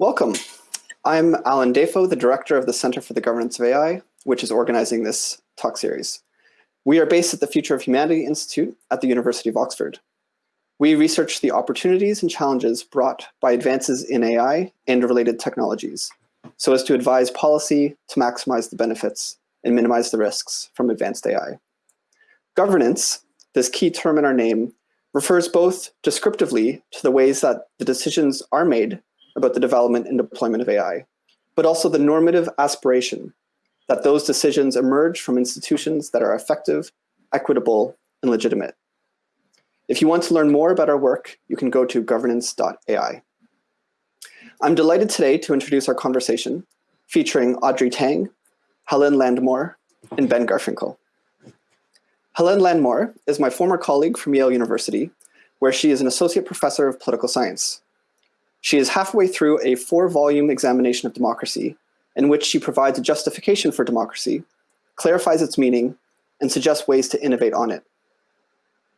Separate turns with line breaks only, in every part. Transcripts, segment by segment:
Welcome. I'm Alan Dafoe, the director of the Center for the Governance of AI, which is organizing this talk series. We are based at the Future of Humanity Institute at the University of Oxford. We research the opportunities and challenges brought by advances in AI and related technologies, so as to advise policy to maximize the benefits and minimize the risks from advanced AI. Governance, this key term in our name, refers both descriptively to the ways that the decisions are made about the development and deployment of AI, but also the normative aspiration that those decisions emerge from institutions that are effective, equitable, and legitimate. If you want to learn more about our work, you can go to governance.ai. I'm delighted today to introduce our conversation featuring Audrey Tang, Helen Landemore, and Ben Garfinkel. Helen Landemore is my former colleague from Yale University, where she is an associate professor of political science. She is halfway through a four-volume examination of democracy, in which she provides a justification for democracy, clarifies its meaning, and suggests ways to innovate on it.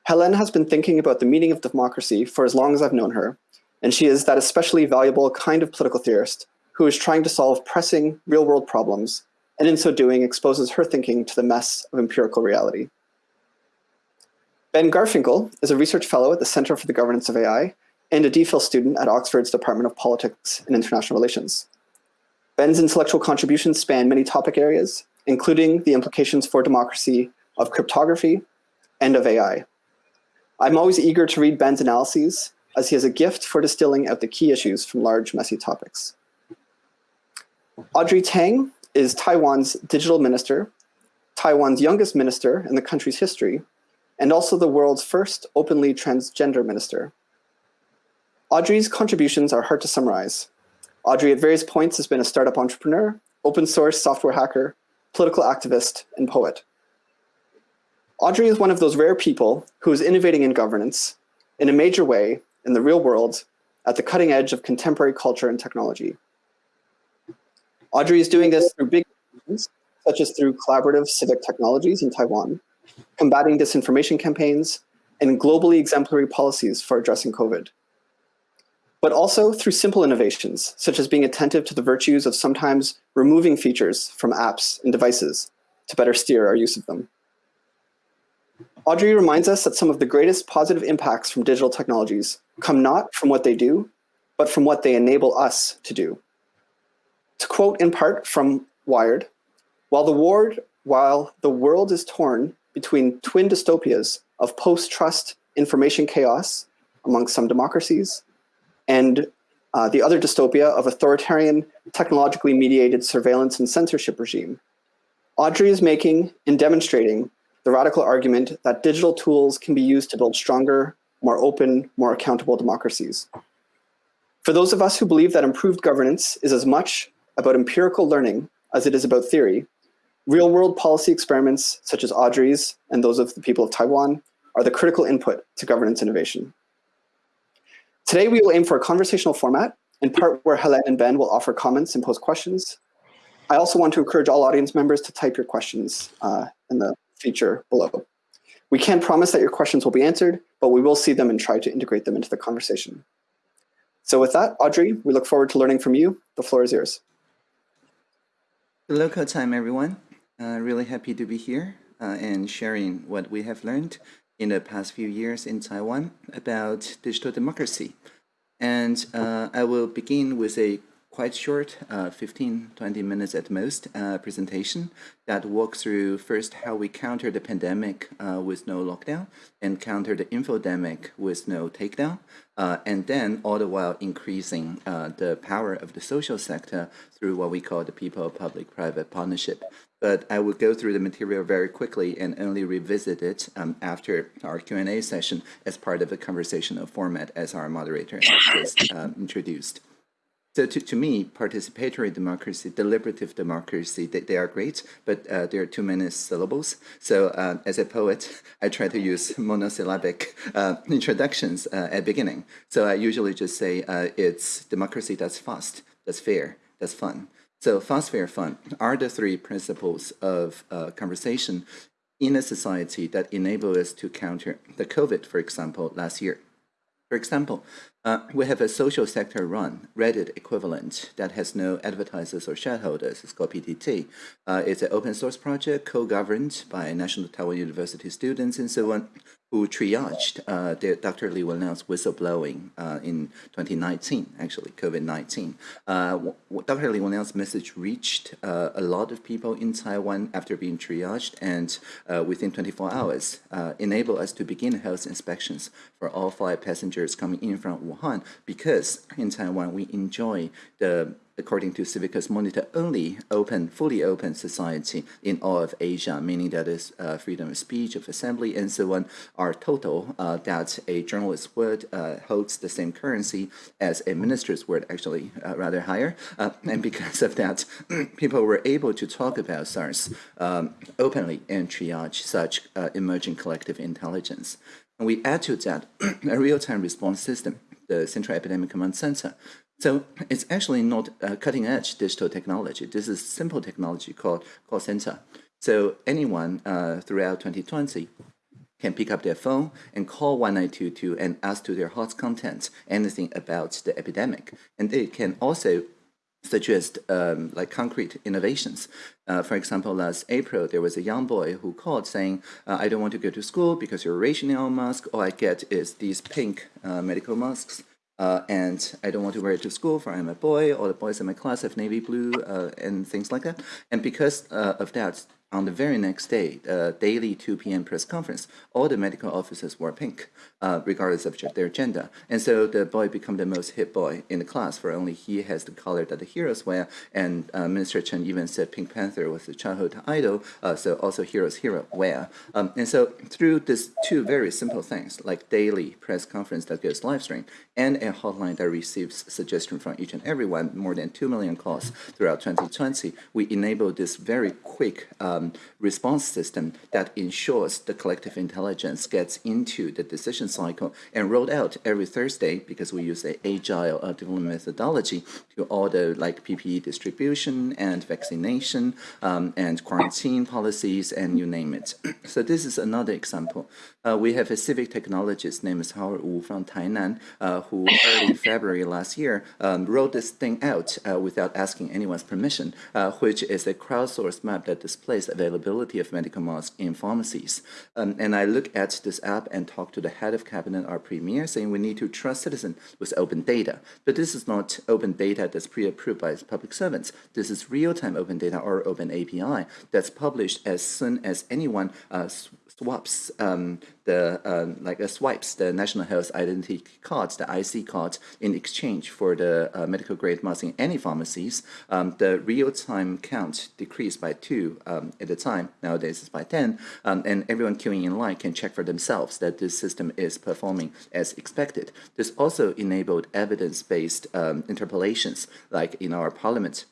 Helen has been thinking about the meaning of democracy for as long as I've known her, and she is that especially valuable kind of political theorist who is trying to solve pressing real-world problems, and in so doing exposes her thinking to the mess of empirical reality. Ben Garfinkel is a research fellow at the Center for the Governance of AI and a DPhil student at Oxford's Department of Politics and International Relations. Ben's intellectual contributions span many topic areas, including the implications for democracy of cryptography and of AI. I'm always eager to read Ben's analyses, as he has a gift for distilling out the key issues from large, messy topics. Audrey Tang is Taiwan's digital minister, Taiwan's youngest minister in the country's history, and also the world's first openly transgender minister. Audrey's contributions are hard to summarize. Audrey at various points has been a startup entrepreneur, open source software hacker, political activist, and poet. Audrey is one of those rare people who is innovating in governance in a major way in the real world at the cutting edge of contemporary culture and technology. Audrey is doing this through big things, such as through collaborative civic technologies in Taiwan, combating disinformation campaigns, and globally exemplary policies for addressing COVID but also through simple innovations, such as being attentive to the virtues of sometimes removing features from apps and devices to better steer our use of them. Audrey reminds us that some of the greatest positive impacts from digital technologies come not from what they do, but from what they enable us to do. To quote in part from Wired, while the, ward, while the world is torn between twin dystopias of post-trust information chaos among some democracies and uh, the other dystopia of authoritarian, technologically mediated surveillance and censorship regime. Audrey is making and demonstrating the radical argument that digital tools can be used to build stronger, more open, more accountable democracies. For those of us who believe that improved governance is as much about empirical learning as it is about theory, real-world policy experiments such as Audrey's and those of the people of Taiwan are the critical input to governance innovation. Today, we will aim for a conversational format, in part where Helen and Ben will offer comments and pose questions. I also want to encourage all audience members to type your questions uh, in the feature below. We can't promise that your questions will be answered, but we will see them and try to integrate them into the conversation. So with that, Audrey, we look forward to learning from you. The floor is yours.
Local time, everyone. Uh, really happy to be here uh, and sharing what we have learned in the past few years in Taiwan about digital democracy. And uh, I will begin with a quite short, uh, 15, 20 minutes at most, uh, presentation that walks through first how we counter the pandemic uh, with no lockdown and counter the infodemic with no takedown, uh, and then all the while increasing uh, the power of the social sector through what we call the people-public-private partnership but I will go through the material very quickly and only revisit it um, after our Q&A session as part of the conversational format as our moderator has just um, introduced. So to, to me, participatory democracy, deliberative democracy, they, they are great, but uh, there are too many syllables. So uh, as a poet, I try to use monosyllabic uh, introductions uh, at beginning. So I usually just say uh, it's democracy that's fast, that's fair, that's fun. So fast, Fund are the three principles of uh, conversation in a society that enable us to counter the COVID, for example, last year. For example, uh, we have a social sector run Reddit equivalent that has no advertisers or shareholders. It's called PTT. Uh, it's an open source project co-governed by National Taiwan University students and so on who triaged uh, Dr. Li Wenliang's whistleblowing uh, in 2019, actually, COVID-19. Uh, Dr. Li Wenliang's message reached uh, a lot of people in Taiwan after being triaged and uh, within 24 hours uh, enabled us to begin health inspections for all five passengers coming in from Wuhan because in Taiwan we enjoy the according to Civicus Monitor, only open, fully open society in all of Asia, meaning that is uh, freedom of speech, of assembly, and so on, are total, uh, that a journalist's word uh, holds the same currency as a minister's word, actually uh, rather higher. Uh, and because of that, people were able to talk about SARS um, openly and triage such uh, emerging collective intelligence. And we add to that a real-time response system, the Central Epidemic Command Center, so it's actually not cutting edge digital technology. This is simple technology called call center. So anyone uh, throughout 2020 can pick up their phone and call 1922 and ask to their heart's content anything about the epidemic. And they can also suggest um, like concrete innovations. Uh, for example, last April, there was a young boy who called saying, uh, I don't want to go to school because you're rationing on mask. All I get is these pink uh, medical masks. Uh, and I don't want to wear it to school for I'm a boy, all the boys in my class have navy blue uh, and things like that. And because uh, of that, on the very next day, uh, daily 2 p.m. press conference, all the medical officers wore pink, uh, regardless of their gender. And so the boy became the most hit boy in the class, for only he has the color that the heroes wear. And uh, Minister Chen even said Pink Panther was the childhood idol, uh, so also heroes hero wear. Um, and so through these two very simple things, like daily press conference that goes live stream, and a hotline that receives suggestion from each and everyone, more than 2 million calls throughout 2020, we enabled this very quick uh, um, response system that ensures the collective intelligence gets into the decision cycle and rolled out every Thursday because we use a agile uh, development methodology to all the like PPE distribution and vaccination um, and quarantine policies and you name it. so this is another example. Uh, we have a civic technologist named Howard Wu from Tainan uh, who early February last year um, wrote this thing out uh, without asking anyone's permission, uh, which is a crowdsourced map that displays availability of medical masks in pharmacies. Um, and I look at this app and talk to the head of cabinet, our premier, saying we need to trust citizens with open data. But this is not open data that's pre-approved by public servants. This is real-time open data or open API that's published as soon as anyone uh, swaps um, the um, like uh, swipes the national health identity cards, the IC cards, in exchange for the uh, medical grade mask in any pharmacies. Um, the real time count decreased by two um, at the time. Nowadays it's by ten, um, and everyone queuing in line can check for themselves that this system is performing as expected. This also enabled evidence based um, interpolations, like in our parliament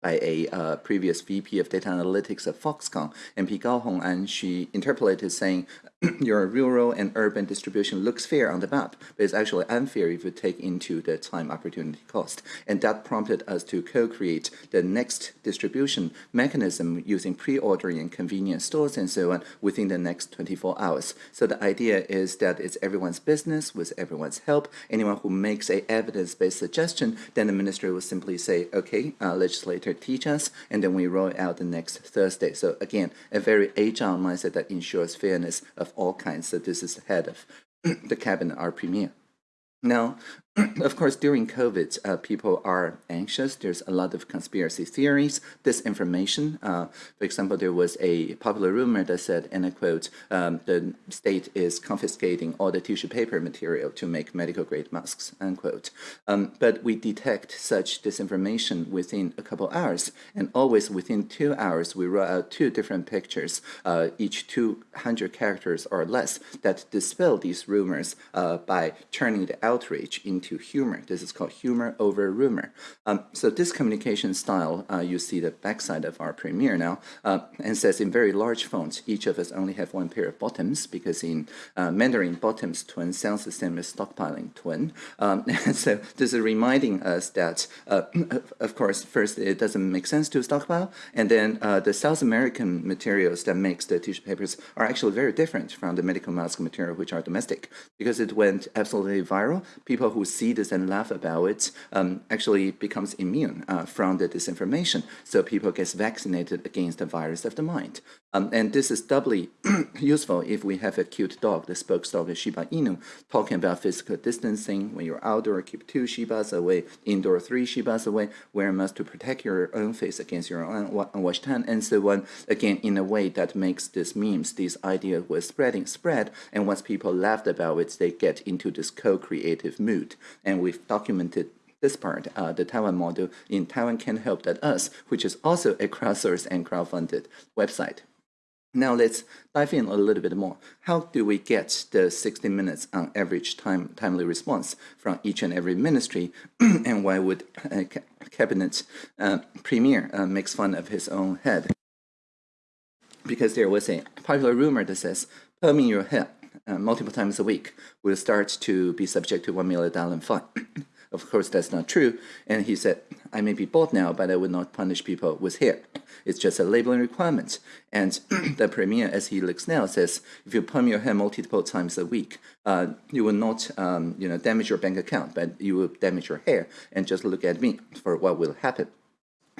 by a uh, previous VP of data analytics at Foxconn, MP Gao Hong, and she interpolated saying your rural and urban distribution looks fair on the map, but it's actually unfair if you take into the time opportunity cost. And that prompted us to co-create the next distribution mechanism using pre-ordering convenience stores and so on within the next 24 hours. So the idea is that it's everyone's business with everyone's help. Anyone who makes a evidence-based suggestion, then the ministry will simply say, okay, uh, legislator teach us, and then we roll out the next Thursday. So again, a very agile mindset that ensures fairness of all kinds. So this is the head of the cabinet, our premier. Now, of course, during COVID, uh, people are anxious. There's a lot of conspiracy theories, disinformation. Uh, for example, there was a popular rumor that said, and I quote, um, the state is confiscating all the tissue paper material to make medical grade masks, unquote. Um, but we detect such disinformation within a couple hours, and always within two hours, we roll out two different pictures, uh, each 200 characters or less, that dispel these rumors uh, by turning the outrage into into humor. This is called humor over rumor. Um, so this communication style, uh, you see the backside of our Premiere now, uh, and says in very large fonts, each of us only have one pair of bottoms because in uh, Mandarin, bottoms twin sounds the same as stockpiling twin. Um, so this is reminding us that, uh, of course, first it doesn't make sense to stockpile, and then uh, the South American materials that makes the tissue papers are actually very different from the medical mask material, which are domestic, because it went absolutely viral. People who see this and laugh about it um, actually becomes immune uh, from the disinformation. So people get vaccinated against the virus of the mind. Um, and this is doubly useful if we have a cute dog, the spokes dog, Shiba Inu, talking about physical distancing. When you're outdoor, keep two Shibas away, indoor, three Shibas away, wear a mask to protect your own face against your own unwashed hand, and so on. Again, in a way that makes these memes, these ideas were spreading, spread, and once people laughed about it, they get into this co-creative mood. And we've documented this part, uh, the Taiwan model in Taiwan Can Help That Us, which is also a crowdsourced and crowdfunded website. Now let's dive in a little bit more. How do we get the 60 minutes on average time timely response from each and every ministry? and why would uh, cabinet uh, premier uh, makes fun of his own head? Because there was a popular rumor that says, perming your head uh, multiple times a week will start to be subject to one million dollar fine. Of course, that's not true. And he said, I may be bald now, but I will not punish people with hair. It's just a labeling requirement. And the premier, as he looks now, says, if you perm your hair multiple times a week, uh, you will not um, you know, damage your bank account, but you will damage your hair. And just look at me for what will happen.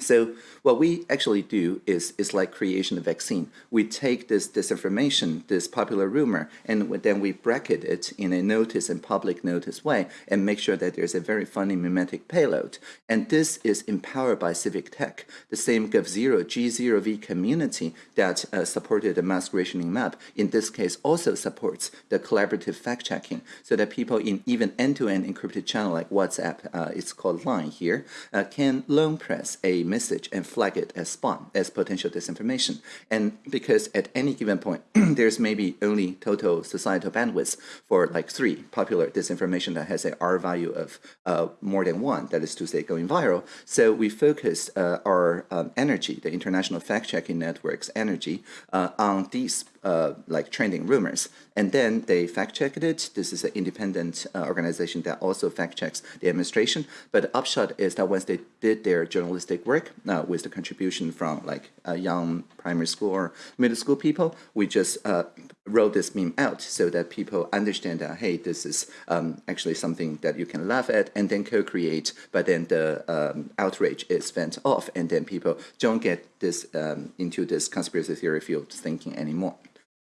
So what we actually do is, is like creation of vaccine. We take this disinformation, this popular rumor, and then we bracket it in a notice and public notice way and make sure that there's a very funny mimetic payload. And this is empowered by civic tech, the same GovZero G0V community that uh, supported the mass rationing map, in this case also supports the collaborative fact-checking so that people in even end-to-end -end encrypted channel like WhatsApp, uh, it's called Line here, uh, can loan press a message and flag it as spam, as potential disinformation. And because at any given point, there's maybe only total societal bandwidth for like three popular disinformation that has a R value of uh, more than one, that is to say going viral. So we focused uh, our um, energy, the international fact-checking network's energy, uh, on these uh, like trending rumors. And then they fact checked it. This is an independent uh, organization that also fact checks the administration. But the upshot is that once they did their journalistic work uh, with the contribution from like young primary school or middle school people, we just uh, wrote this meme out so that people understand that, hey, this is um, actually something that you can laugh at and then co-create, but then the um, outrage is vent off and then people don't get this um, into this conspiracy theory field thinking anymore.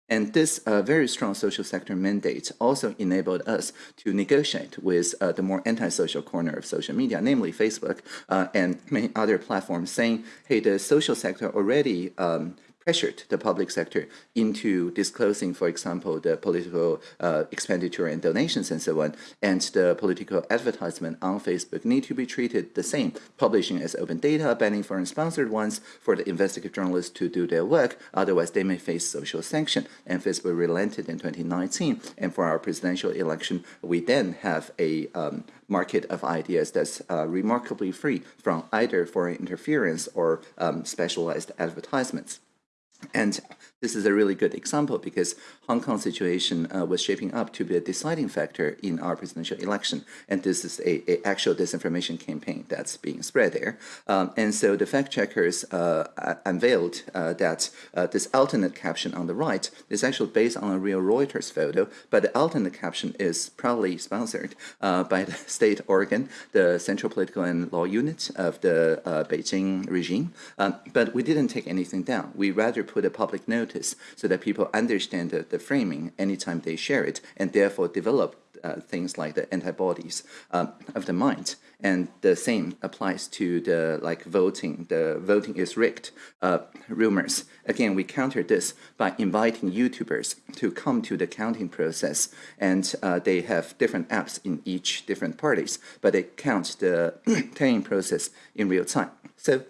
And this uh, very strong social sector mandate also enabled us to negotiate with uh, the more antisocial corner of social media, namely Facebook uh, and many other platforms, saying, hey, the social sector already um, pressured the public sector into disclosing, for example, the political uh, expenditure and donations and so on, and the political advertisement on Facebook need to be treated the same, publishing as open data, banning foreign sponsored ones for the investigative journalists to do their work, otherwise they may face social sanction. And Facebook relented in 2019, and for our presidential election, we then have a um, market of ideas that's uh, remarkably free from either foreign interference or um, specialized advertisements. And this is a really good example because Hong Kong situation uh, was shaping up to be a deciding factor in our presidential election. And this is a, a actual disinformation campaign that's being spread there. Um, and so the fact checkers uh, unveiled uh, that uh, this alternate caption on the right is actually based on a real Reuters photo, but the alternate caption is proudly sponsored uh, by the state organ, the Central Political and Law Unit of the uh, Beijing regime. Um, but we didn't take anything down. We rather put a public notice so that people understand the, the framing anytime they share it and therefore develop uh, things like the antibodies um, of the mind. And the same applies to the like voting, the voting is rigged uh, rumors. Again, we counter this by inviting YouTubers to come to the counting process. And uh, they have different apps in each different parties, but they count the tallying process in real time. So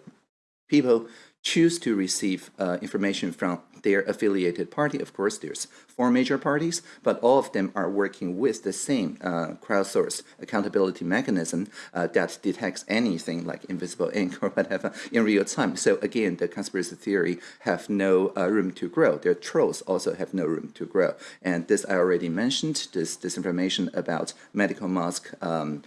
people choose to receive uh, information from their affiliated party. Of course, there's four major parties, but all of them are working with the same uh, crowdsourced accountability mechanism uh, that detects anything like invisible ink or whatever in real time. So again, the conspiracy theory have no uh, room to grow. Their trolls also have no room to grow. And this I already mentioned, this disinformation about medical mask um,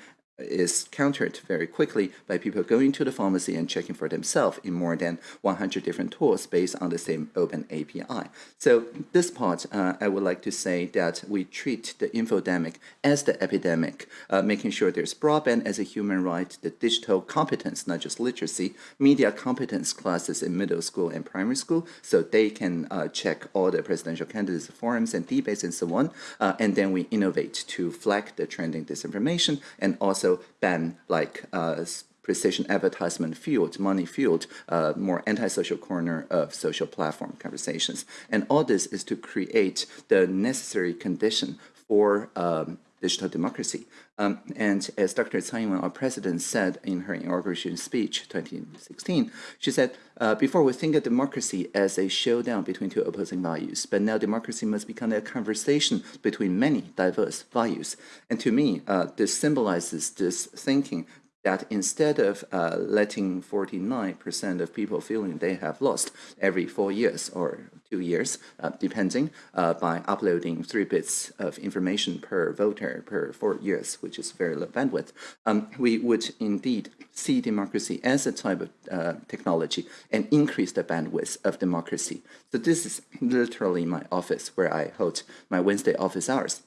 is countered very quickly by people going to the pharmacy and checking for themselves in more than 100 different tools based on the same open API. So this part, uh, I would like to say that we treat the infodemic as the epidemic, uh, making sure there's broadband as a human right, the digital competence, not just literacy, media competence classes in middle school and primary school, so they can uh, check all the presidential candidates forums and debates and so on, uh, and then we innovate to flag the trending disinformation and also ban like uh, precision advertisement fueled, money fueled, uh, more antisocial corner of social platform conversations. And all this is to create the necessary condition for um, digital democracy. Um, and as Dr. Tsai Ing-wen, our president, said in her inauguration speech 2016, she said, uh, before we think of democracy as a showdown between two opposing values, but now democracy must become a conversation between many diverse values. And to me, uh, this symbolizes this thinking that instead of uh, letting 49% of people feeling they have lost every four years or two years, uh, depending, uh, by uploading three bits of information per voter per four years, which is very low bandwidth, um, we would indeed see democracy as a type of uh, technology and increase the bandwidth of democracy. So this is literally my office where I hold my Wednesday office hours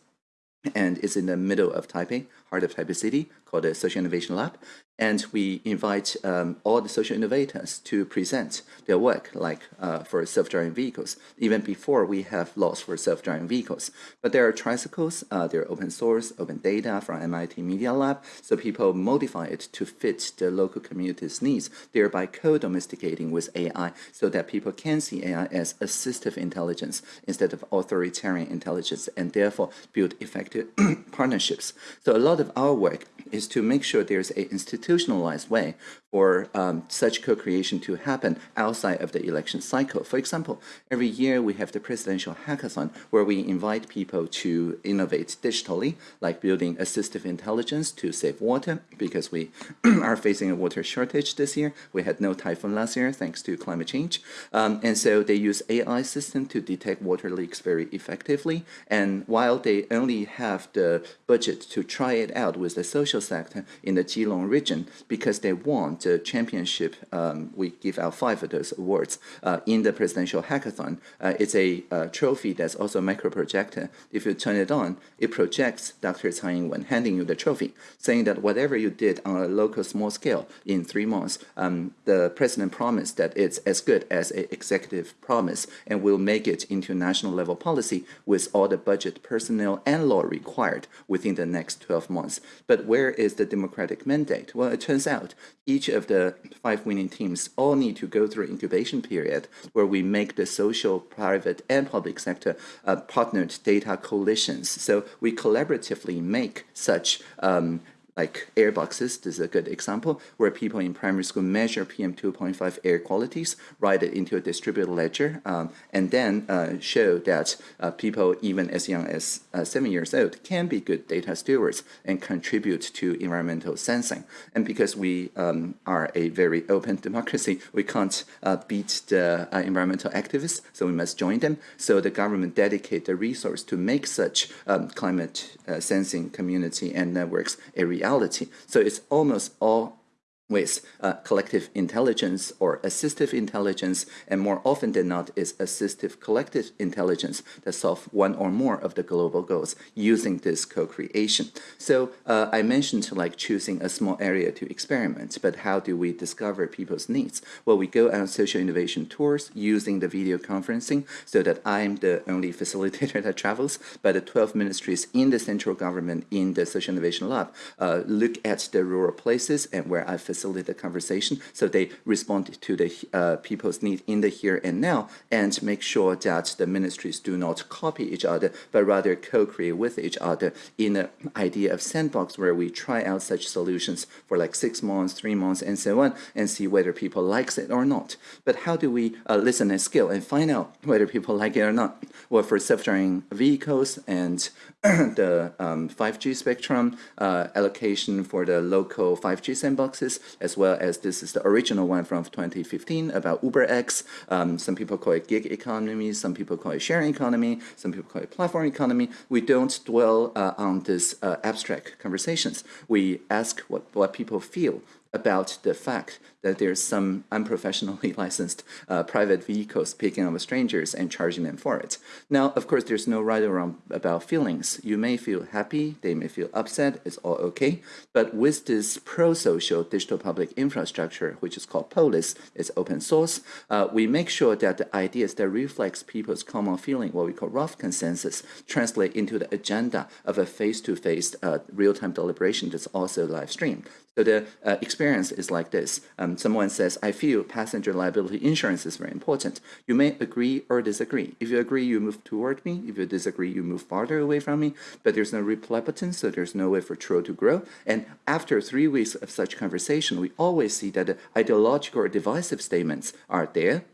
and it's in the middle of Taipei, heart of Taipei City, called the Social Innovation Lab. And we invite um, all the social innovators to present their work, like uh, for self-driving vehicles, even before we have laws for self-driving vehicles. But there are tricycles, uh, they're open source, open data from MIT Media Lab, so people modify it to fit the local community's needs, thereby co-domesticating with AI so that people can see AI as assistive intelligence instead of authoritarian intelligence, and therefore build effective partnerships. So a lot of our work is to make sure there's an institutionalized way for um, such co-creation to happen outside of the election cycle. For example, every year we have the presidential hackathon where we invite people to innovate digitally, like building assistive intelligence to save water, because we are facing a water shortage this year. We had no typhoon last year thanks to climate change. Um, and so they use AI system to detect water leaks very effectively. And while they only have the budget to try it out with the social sector in the Keelung region, because they want the championship, um, we give out five of those awards uh, in the presidential hackathon. Uh, it's a uh, trophy that's also a micro projector. If you turn it on, it projects Dr. Tsai Ing-wen handing you the trophy, saying that whatever you did on a local small scale in three months, um, the president promised that it's as good as an executive promise and will make it into national level policy with all the budget, personnel, and law required within the next 12 months. But where is the democratic mandate? Well, it turns out each of the five winning teams all need to go through incubation period where we make the social, private, and public sector uh, partnered data coalitions. So we collaboratively make such um, like air boxes, this is a good example, where people in primary school measure PM2.5 air qualities, write it into a distributed ledger, um, and then uh, show that uh, people even as young as uh, seven years old can be good data stewards and contribute to environmental sensing. And because we um, are a very open democracy, we can't uh, beat the uh, environmental activists, so we must join them. So the government dedicate the resource to make such um, climate uh, sensing community and networks a reality reality. So it's almost all with uh, collective intelligence or assistive intelligence, and more often than not is assistive collective intelligence that solve one or more of the global goals using this co-creation. So uh, I mentioned like choosing a small area to experiment, but how do we discover people's needs? Well, we go on social innovation tours using the video conferencing so that I'm the only facilitator that travels, but the 12 ministries in the central government in the social innovation lab uh, look at the rural places and where I facilitate facilitate conversation. So they respond to the uh, people's need in the here and now and make sure that the ministries do not copy each other but rather co-create with each other in an idea of sandbox where we try out such solutions for like six months three months and so on and see whether people likes it or not. But how do we uh, listen and skill and find out whether people like it or not? Well for self-driving vehicles and the um, 5G spectrum uh, allocation for the local 5G sandboxes, as well as this is the original one from 2015 about UberX. Um, some people call it gig economy, some people call it sharing economy, some people call it platform economy. We don't dwell uh, on these uh, abstract conversations. We ask what, what people feel about the fact that there's some unprofessionally licensed uh, private vehicles picking up strangers and charging them for it. Now, of course, there's no right or wrong about feelings. You may feel happy, they may feel upset, it's all okay. But with this pro-social digital public infrastructure, which is called Polis, it's open source, uh, we make sure that the ideas that reflects people's common feeling, what we call rough consensus, translate into the agenda of a face-to-face -face, uh, real-time deliberation that's also live streamed. So the uh, experience is like this. Um, someone says, I feel passenger liability insurance is very important. You may agree or disagree. If you agree, you move toward me. If you disagree, you move farther away from me. But there's no replepotence, so there's no way for Tro to grow. And after three weeks of such conversation, we always see that the ideological or divisive statements are there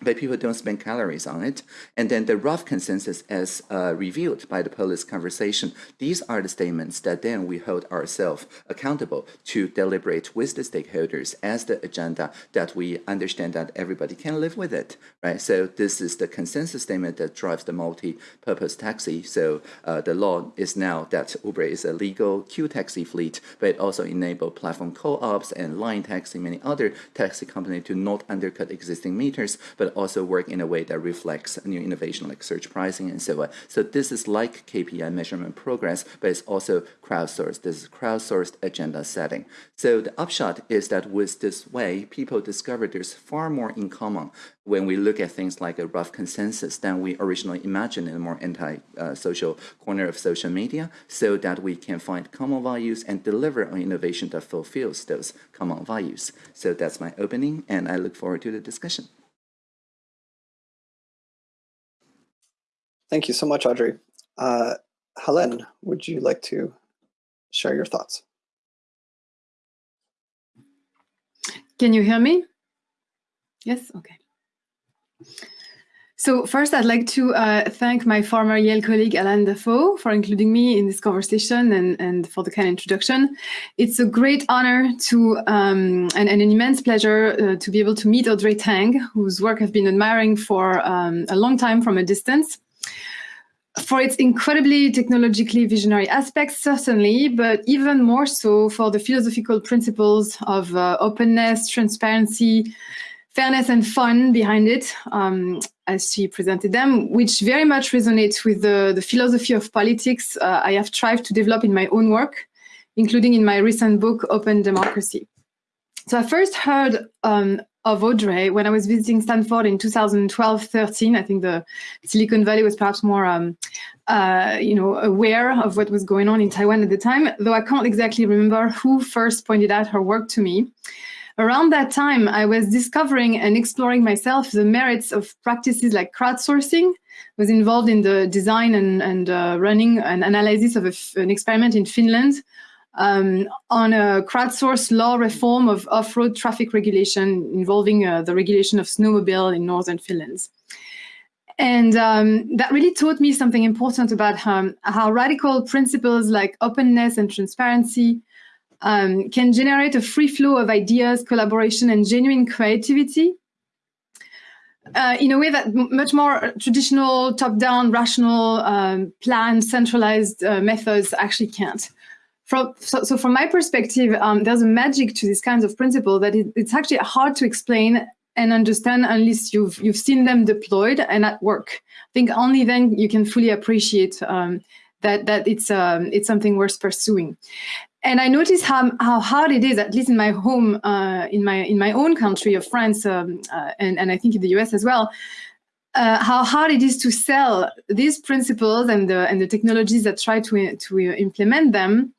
but people don't spend calories on it. And then the rough consensus as uh, revealed by the Polis conversation, these are the statements that then we hold ourselves accountable to deliberate with the stakeholders as the agenda that we understand that everybody can live with it, right? So this is the consensus statement that drives the multi-purpose taxi. So uh, the law is now that Uber is a legal Q taxi fleet, but it also enable platform co-ops and line taxi, many other taxi companies to not undercut existing meters, but but also work in a way that reflects new innovation like surge pricing and so on. So this is like KPI measurement progress, but it's also crowdsourced. This is crowdsourced agenda setting. So the upshot is that with this way, people discover there's far more in common when we look at things like a rough consensus than we originally imagined in a more anti-social corner of social media so that we can find common values and deliver on innovation that fulfills those common values. So that's my opening and I look forward to the discussion.
Thank you so much, Audrey. Uh, Helen, would you like to share your thoughts?
Can you hear me? Yes, okay. So first, I'd like to uh, thank my former Yale colleague, Alan Dafoe, for including me in this conversation and, and for the kind introduction. It's a great honor to um, and, and, an immense pleasure uh, to be able to meet Audrey Tang, whose work I've been admiring for um, a long time from a distance for its incredibly technologically visionary aspects, certainly, but even more so for the philosophical principles of uh, openness, transparency, fairness and fun behind it, um, as she presented them, which very much resonates with the, the philosophy of politics uh, I have tried to develop in my own work, including in my recent book, Open Democracy. So I first heard um, of Audrey when I was visiting Stanford in 2012-13. I think the Silicon Valley was perhaps more, um, uh, you know, aware of what was going on in Taiwan at the time, though I can't exactly remember who first pointed out her work to me. Around that time, I was discovering and exploring myself the merits of practices like crowdsourcing, was involved in the design and, and uh, running an analysis of an experiment in Finland um, on a crowdsourced law reform of off-road traffic regulation involving uh, the regulation of snowmobile in northern Finland. And um, that really taught me something important about how radical principles like openness and transparency um, can generate a free flow of ideas, collaboration, and genuine creativity uh, in a way that much more traditional, top-down, rational, um, planned, centralized uh, methods actually can't. From, so, so from my perspective, um, there's a magic to these kinds of principles that it, it's actually hard to explain and understand unless you've you've seen them deployed and at work. I think only then you can fully appreciate um, that that it's um, it's something worth pursuing. And I notice how how hard it is, at least in my home, uh, in my in my own country of France, um, uh, and and I think in the US as well. Uh, how hard it is to sell these principles and the and the technologies that try to to implement them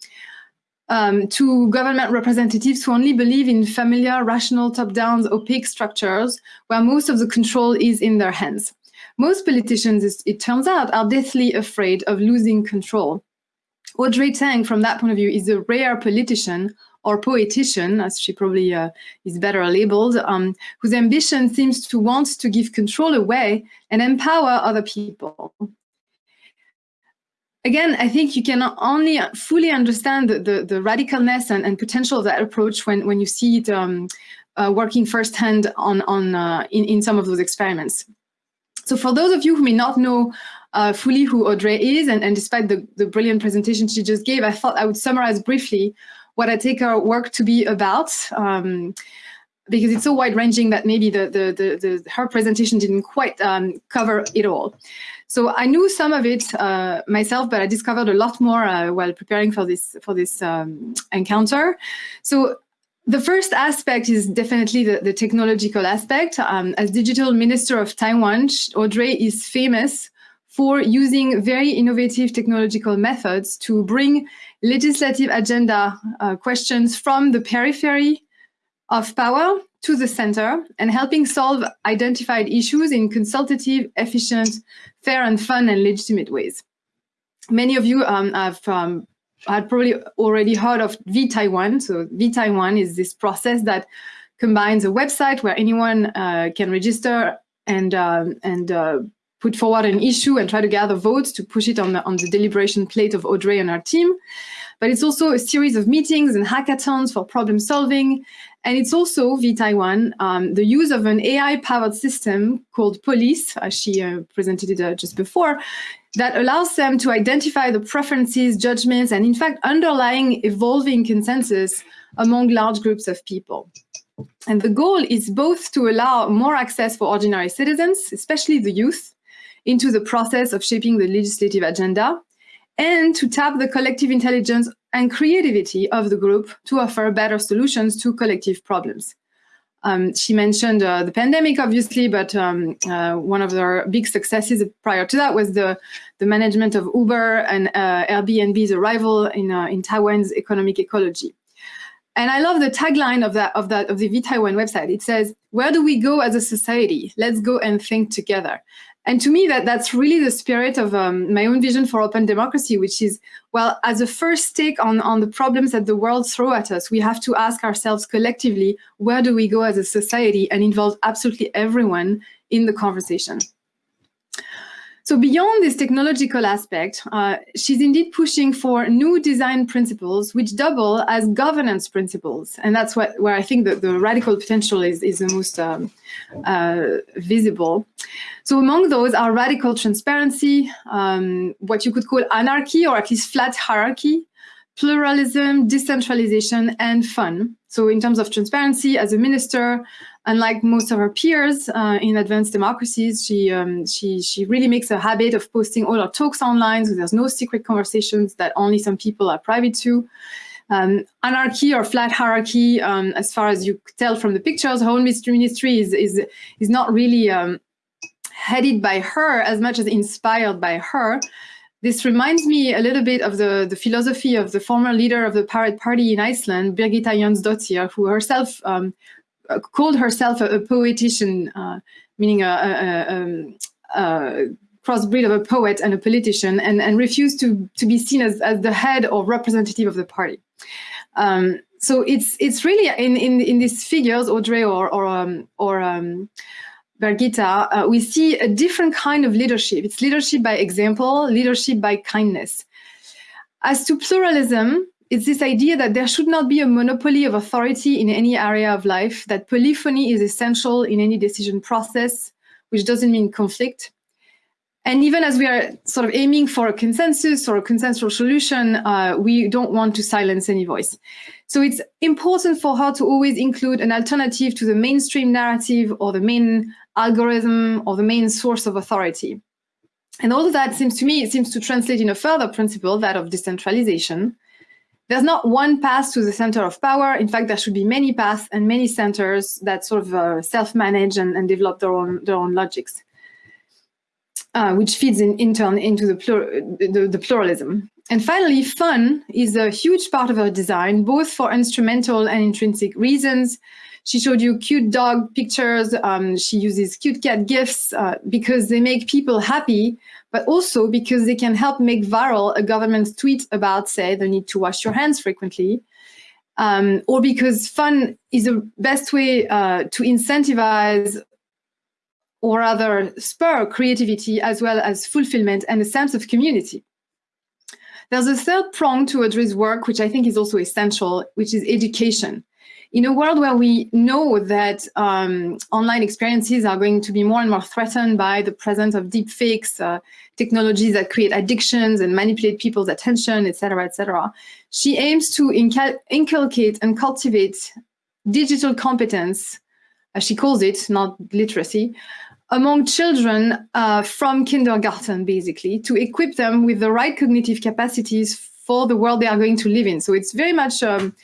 um, to government representatives who only believe in familiar, rational, top-down, opaque structures where most of the control is in their hands. Most politicians, it turns out, are deathly afraid of losing control. Audrey Tang, from that point of view, is a rare politician or poetician, as she probably uh, is better labeled, um, whose ambition seems to want to give control away and empower other people. Again, I think you can only fully understand the, the, the radicalness and, and, potential of that approach when, when you see it um, uh, working firsthand on, on, uh, in, in some of those experiments. So for those of you who may not know uh, fully who Audrey is, and, and despite the, the brilliant presentation she just gave, I thought I would summarize briefly what I take our work to be about. Um, because it's so wide-ranging that maybe the, the, the, the, her presentation didn't quite um, cover it all. So I knew some of it uh, myself, but I discovered a lot more uh, while preparing for this for this um, encounter. So the first aspect is definitely the, the technological aspect. Um, as digital minister of Taiwan, Audrey is famous for using very innovative technological methods to bring legislative agenda uh, questions from the periphery of power to the center and helping solve identified issues in consultative, efficient, fair and fun and legitimate ways. Many of you um, have um, had probably already heard of vTaiwan. So vTaiwan is this process that combines a website where anyone uh, can register and um, and uh, put forward an issue and try to gather votes to push it on the, on the deliberation plate of Audrey and her team. But it's also a series of meetings and hackathons for problem solving. And it's also, vTaiwan, um, the use of an AI-powered system called Polis, as she uh, presented it uh, just before, that allows them to identify the preferences, judgments, and in fact, underlying evolving consensus among large groups of people. And the goal is both to allow more access for ordinary citizens, especially the youth, into the process of shaping the legislative agenda, and to tap the collective intelligence and creativity of the group to offer better solutions to collective problems. Um, she mentioned uh, the pandemic, obviously, but um, uh, one of their big successes prior to that was the, the management of Uber and uh, Airbnb's arrival in, uh, in Taiwan's economic ecology. And I love the tagline of that of that of the vTaiwan website. It says, "Where do we go as a society? Let's go and think together." And to me, that that's really the spirit of um, my own vision for open democracy, which is, well, as a first take on, on the problems that the world throw at us, we have to ask ourselves collectively, where do we go as a society and involve absolutely everyone in the conversation. So beyond this technological aspect, uh, she's indeed pushing for new design principles which double as governance principles. And that's what, where I think that the radical potential is, is the most um, uh, visible. So among those are radical transparency, um, what you could call anarchy or at least flat hierarchy, pluralism, decentralization, and fun. So in terms of transparency, as a minister, unlike most of her peers uh, in advanced democracies, she, um, she, she really makes a habit of posting all her talks online, so there's no secret conversations that only some people are private to. Um, anarchy or flat hierarchy, um, as far as you tell from the pictures, her own ministry is, is, is not really um, headed by her as much as inspired by her. This reminds me a little bit of the, the philosophy of the former leader of the Pirate Party in Iceland, Birgitta Jonsdottir, who herself um, called herself a, a poetician, uh, meaning a, a, um, a, crossbreed of a poet and a politician, and, and refused to, to be seen as, as the head or representative of the party. Um, so it's it's really in in in these figures, Audrey or or um, or um, uh, we see a different kind of leadership. It's leadership by example, leadership by kindness. As to pluralism, it's this idea that there should not be a monopoly of authority in any area of life, that polyphony is essential in any decision process, which doesn't mean conflict. And even as we are sort of aiming for a consensus or a consensual solution, uh, we don't want to silence any voice. So it's important for her to always include an alternative to the mainstream narrative or the main algorithm or the main source of authority. And all of that seems to me, it seems to translate in a further principle, that of decentralization, there's not one path to the center of power. In fact, there should be many paths and many centers that sort of uh, self-manage and, and, develop their own their own logics, uh, which feeds in, in turn into the, plur the, the pluralism. and finally, fun is a huge part of her design, both for instrumental and intrinsic reasons. She showed you cute dog pictures. Um, she uses cute cat gifs uh, because they make people happy, but also because they can help make viral a government tweet about, say, the need to wash your hands frequently. Um, or because fun is the best way uh, to incentivize or rather spur creativity as well as fulfillment and a sense of community. There's a third prong to Audrey's work, which I think is also essential, which is education in a world where we know that um, online experiences are going to be more and more threatened by the presence of deep fakes, uh, technologies that create addictions and manipulate people's attention, et cetera, et cetera, she aims to inculcate and cultivate digital competence, as she calls it, not literacy, among children uh, from kindergarten, basically, to equip them with the right cognitive capacities for the world they are going to live in. So it's very much um,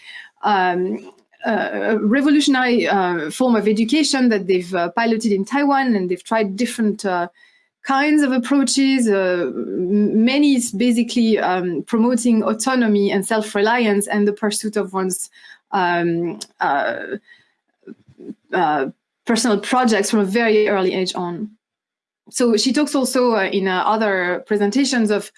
um, a revolutionary uh, form of education that they've uh, piloted in Taiwan and they've tried different uh, kinds of approaches. Uh, many is basically um, promoting autonomy and self-reliance and the pursuit of one's um, uh, uh, personal projects from a very early age on. So she talks also in other presentations of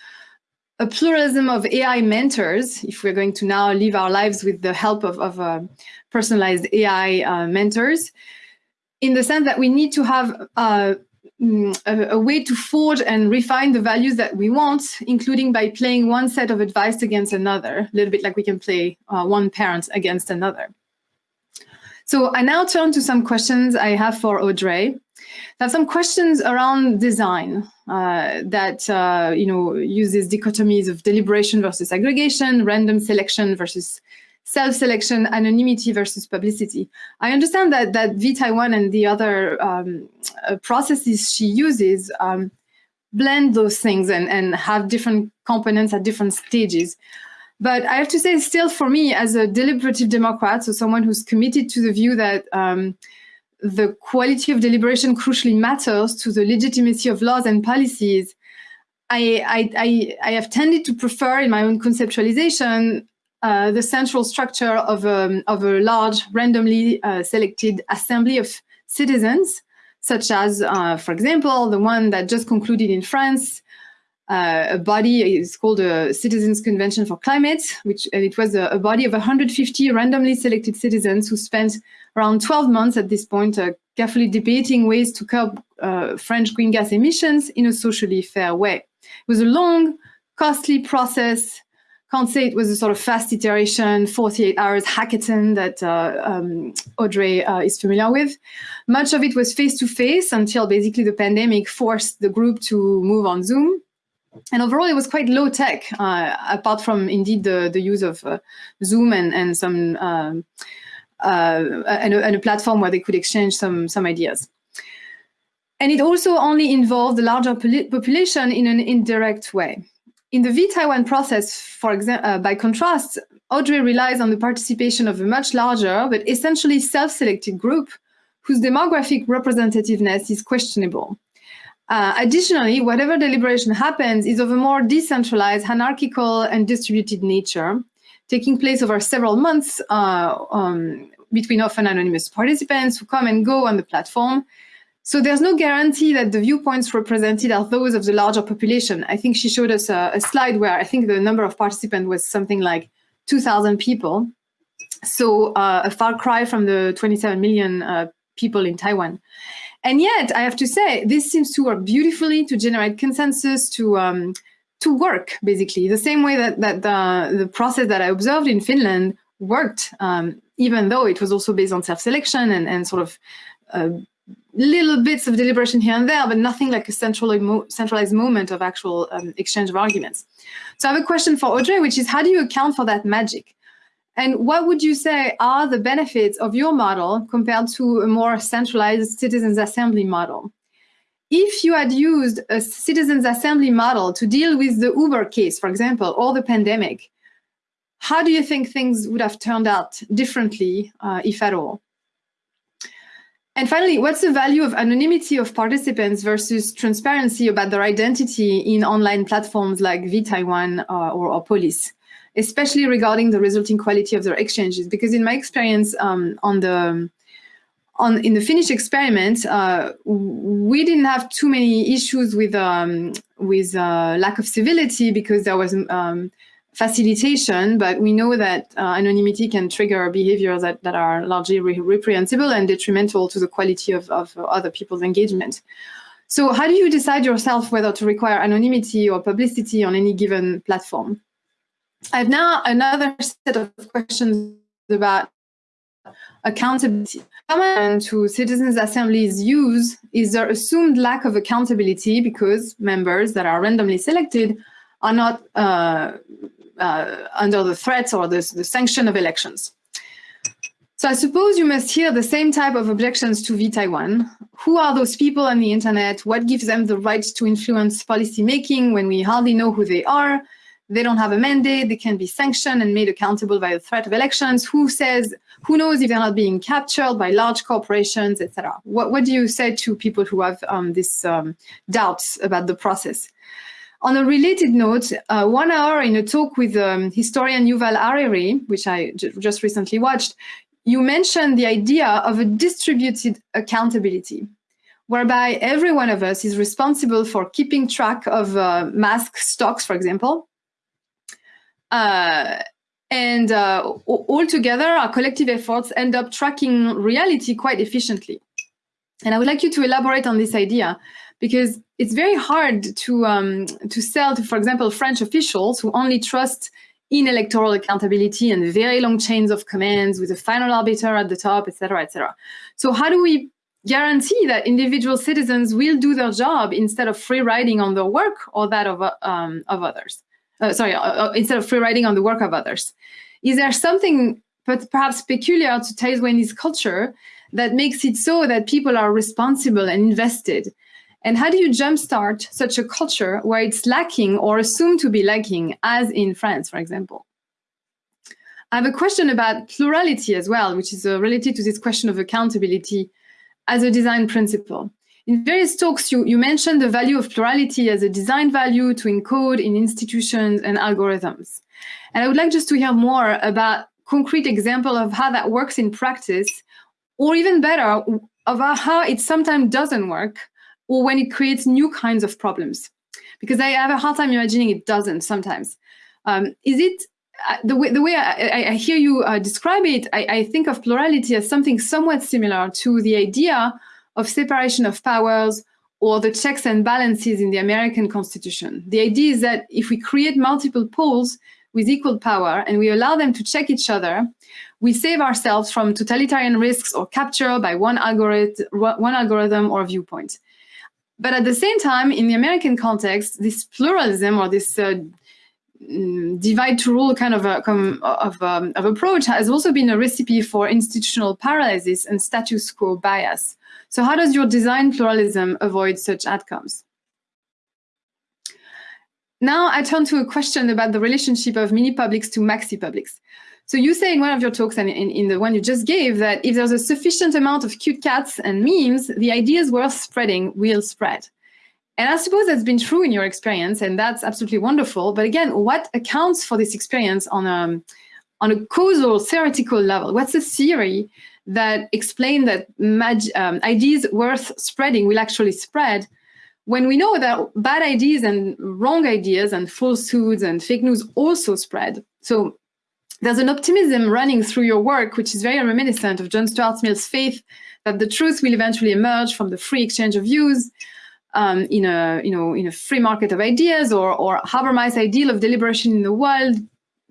a pluralism of AI mentors, if we're going to now live our lives with the help of, of uh, personalized AI uh, mentors, in the sense that we need to have uh, mm, a, a, way to forge and refine the values that we want, including by playing one set of advice against another, a little bit like we can play uh, one parent against another. So I now turn to some questions I have for Audrey. I have some questions around design uh, that uh, you know uses dichotomies of deliberation versus aggregation, random selection versus self-selection, anonymity versus publicity. I understand that that vTaiwan and the other um, uh, processes she uses um, blend those things and, and have different components at different stages. But I have to say, still for me, as a deliberative Democrat, so someone who's committed to the view that um, the quality of deliberation crucially matters to the legitimacy of laws and policies, I, I, I, I have tended to prefer in my own conceptualization uh, the central structure of a, of a large randomly uh, selected assembly of citizens, such as, uh, for example, the one that just concluded in France, uh, a body is called a Citizens Convention for Climate, which it was a, a, body of 150 randomly selected citizens who spent around 12 months at this point uh, carefully debating ways to curb French green gas emissions in a socially fair way. It was a long, costly process. Can't say it was a sort of fast iteration, 48 hours hackathon that uh, um, Audrey uh, is familiar with. Much of it was face-to-face -face until basically the pandemic forced the group to move on Zoom. And overall, it was quite low tech, uh, apart from indeed the, the use of uh, Zoom and, and some um, uh, and, a, and, a, platform where they could exchange some, some ideas. And it also only involved the larger population in an indirect way. In the vTaiwan process, for example, uh, by contrast, Audrey relies on the participation of a much larger but essentially self-selected group whose demographic representativeness is questionable. Uh, additionally, whatever deliberation happens is of a more decentralized, hierarchical, and distributed nature, taking place over several months uh, um, between often anonymous participants who come and go on the platform. So there's no guarantee that the viewpoints represented are those of the larger population. I think she showed us a, a slide where I think the number of participants was something like 2,000 people. So uh, a far cry from the 27 million uh, people in Taiwan. And yet, I have to say, this seems to work beautifully to generate consensus, to um, to work, basically, the same way that, that the, the process that I observed in Finland worked, um, even though it was also based on self-selection and, and sort of uh, little bits of deliberation here and there, but nothing like a central, centralized moment of actual um, exchange of arguments. So I have a question for Audrey, which is how do you account for that magic? And what would you say are the benefits of your model compared to a more centralized citizens assembly model? If you had used a citizens assembly model to deal with the Uber case, for example, or the pandemic, how do you think things would have turned out differently, uh, if at all? And finally, what's the value of anonymity of participants versus transparency about their identity in online platforms like vTaiwan uh, or, or especially regarding the resulting quality of their exchanges? Because in my experience um, on the on in the Finnish experiment, uh, we didn't have too many issues with um, with uh, lack of civility because there was um, facilitation, but we know that uh, anonymity can trigger behaviors that, that are largely re reprehensible and detrimental to the quality of, of other people's engagement. So how do you decide yourself whether to require anonymity or publicity on any given platform? I have now another set of questions about accountability. Common to citizens' assemblies use is their assumed lack of accountability because members that are randomly selected are not uh, uh, under the threats or the, the sanction of elections. So I suppose you must hear the same type of objections to vTaiwan. Who are those people on the internet? What gives them the right to influence policy making when we hardly know who they are? They don't have a mandate, they can be sanctioned and made accountable by the threat of elections. Who says, who knows if they're not being captured by large corporations, etc. What, what do you say to people who have um, these um, doubts about the process? On a related note, uh, one hour in a talk with um, historian Yuval Harari, which I just recently watched, you mentioned the idea of a distributed accountability, whereby every one of us is responsible for keeping track of uh, mask stocks, for example. Uh, and uh, all together, our collective efforts end up tracking reality quite efficiently. And I would like you to elaborate on this idea because it's very hard to um, to sell to, for example, French officials who only trust in electoral accountability and very long chains of commands with a final arbiter at the top, etc., etc. So how do we guarantee that individual citizens will do their job instead of free riding on their work or that of um, of others? Uh, sorry, uh, uh instead of free riding on the work of others. Is there something but perhaps peculiar to Taiwanese culture that makes it so that people are responsible and invested and how do you jumpstart such a culture where it's lacking or assumed to be lacking, as in France, for example? I have a question about plurality as well, which is uh, related to this question of accountability as a design principle. In various talks, you, you mentioned the value of plurality as a design value to encode in institutions and algorithms. And I would like just to hear more about concrete example of how that works in practice, or even better, of how it sometimes doesn't work or when it creates new kinds of problems. Because I have a hard time imagining it doesn't sometimes. Um, is it uh, the way, the way I, I hear you uh, describe it, I, I, think of plurality as something somewhat similar to the idea of separation of powers or the checks and balances in the American Constitution. The idea is that if we create multiple poles with equal power and we allow them to check each other, we save ourselves from totalitarian risks or capture by one one algorithm or viewpoint. But at the same time, in the American context, this pluralism or this uh, mm, divide to rule kind of, a, of, um, of approach has also been a recipe for institutional paralysis and status quo bias. So how does your design pluralism avoid such outcomes? Now I turn to a question about the relationship of mini publics to maxi publics. So you say in one of your talks and in, in, the one you just gave that if there's a sufficient amount of cute cats and memes, the ideas worth spreading will spread. And I suppose that's been true in your experience, and that's absolutely wonderful. But again, what accounts for this experience on a, on a causal theoretical level? What's the theory that explain that um, ideas worth spreading will actually spread when we know that bad ideas and wrong ideas and falsehoods and fake news also spread? So there's an optimism running through your work, which is very reminiscent of John Stuart Mill's faith that the truth will eventually emerge from the free exchange of views um, in a you know in a free market of ideas, or or Habermas' ideal of deliberation in the world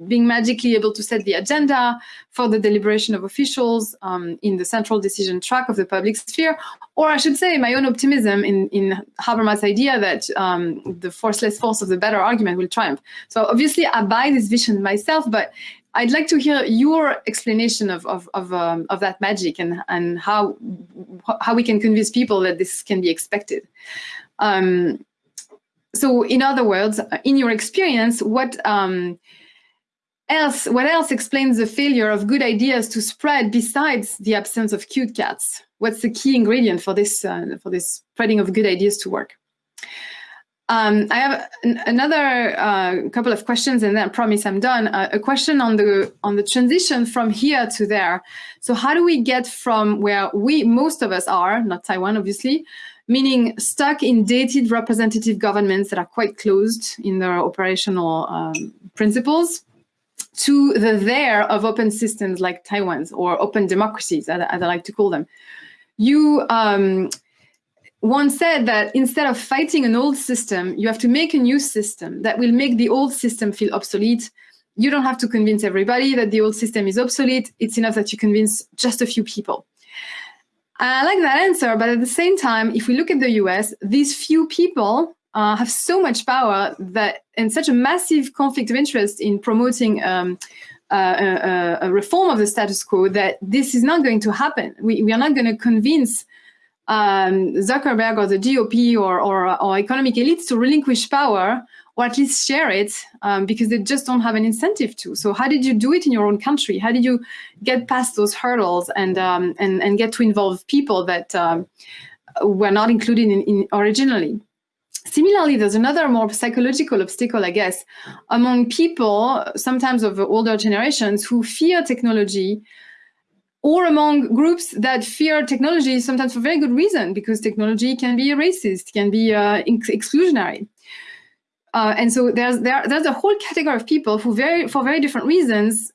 being magically able to set the agenda for the deliberation of officials um, in the central decision track of the public sphere, or I should say my own optimism in, in Habermas' idea that um, the forceless force of the better argument will triumph. So obviously I buy this vision myself, but I'd like to hear your explanation of of of, um, of that magic and and how how we can convince people that this can be expected. Um, so, in other words, in your experience, what um, else, what else explains the failure of good ideas to spread besides the absence of cute cats? What's the key ingredient for this, uh, for this spreading of good ideas to work? Um, I have an, another uh, couple of questions, and then I promise I'm done. Uh, a question on the on the transition from here to there. So, how do we get from where we most of us are, not Taiwan, obviously, meaning stuck in dated representative governments that are quite closed in their operational um, principles, to the there of open systems like Taiwan's or open democracies, as, I like to call them. You um, once said that instead of fighting an old system, you have to make a new system that will make the old system feel obsolete. You don't have to convince everybody that the old system is obsolete. It's enough that you convince just a few people. I like that answer, but at the same time, if we look at the US, these few people uh, have so much power that and such a massive conflict of interest in promoting um, uh, a, a, reform of the status quo that this is not going to happen. We, we are not going to convince um, Zuckerberg or the GOP or, or, or, economic elites to relinquish power or at least share it um, because they just don't have an incentive to. So how did you do it in your own country? How did you get past those hurdles and, um, and, and get to involve people that um, were not included in, in originally? Similarly, there's another more psychological obstacle, I guess, among people, sometimes of older generations, who fear technology, or among groups that fear technology, sometimes for very good reason, because technology can be racist, can be uh, exclusionary. Uh, and so there's there, there's a whole category of people who very for very different reasons,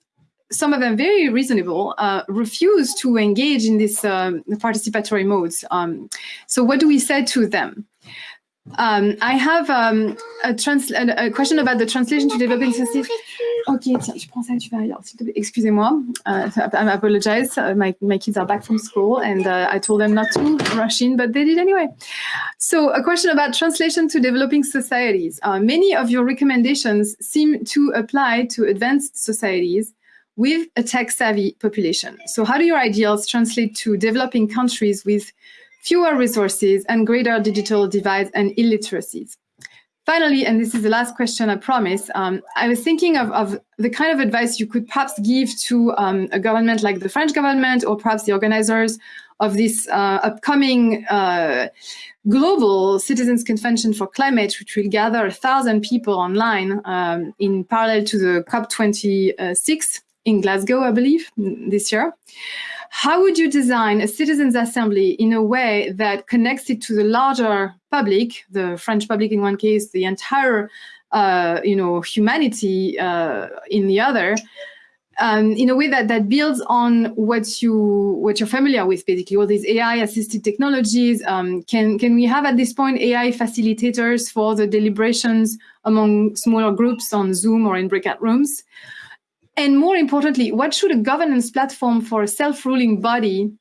some of them very reasonable, uh, refuse to engage in this um, participatory modes. Um, so what do we say to them? Um, I have um, a, a, a, question about the translation to developing systems. Ok, tiens, je prends ça, tu vas ailleurs, Excusez-moi, uh, I apologize. Uh, my, my kids are back from school and uh, I told them not to rush in, but they did anyway. So a question about translation to developing societies. Uh, many of your recommendations seem to apply to advanced societies with a tech-savvy population. So how do your ideals translate to developing countries with fewer resources, and greater digital divides and illiteracies. Finally, and this is the last question, I promise, um, I was thinking of, of, the kind of advice you could perhaps give to um, a government like the French government or perhaps the organizers of this uh, upcoming uh, global citizens convention for climate, which will gather a thousand people online um, in parallel to the COP26 in Glasgow, I believe, this year. How would you design a citizens' assembly in a way that connects it to the larger public, the French public in one case, the entire, uh, you know, humanity uh, in the other, um, in a way that that builds on what you what you're familiar with, basically all these AI-assisted technologies. Um, can can we have at this point AI facilitators for the deliberations among smaller groups on Zoom or in breakout rooms? And more importantly, what should a governance platform for a self-ruling body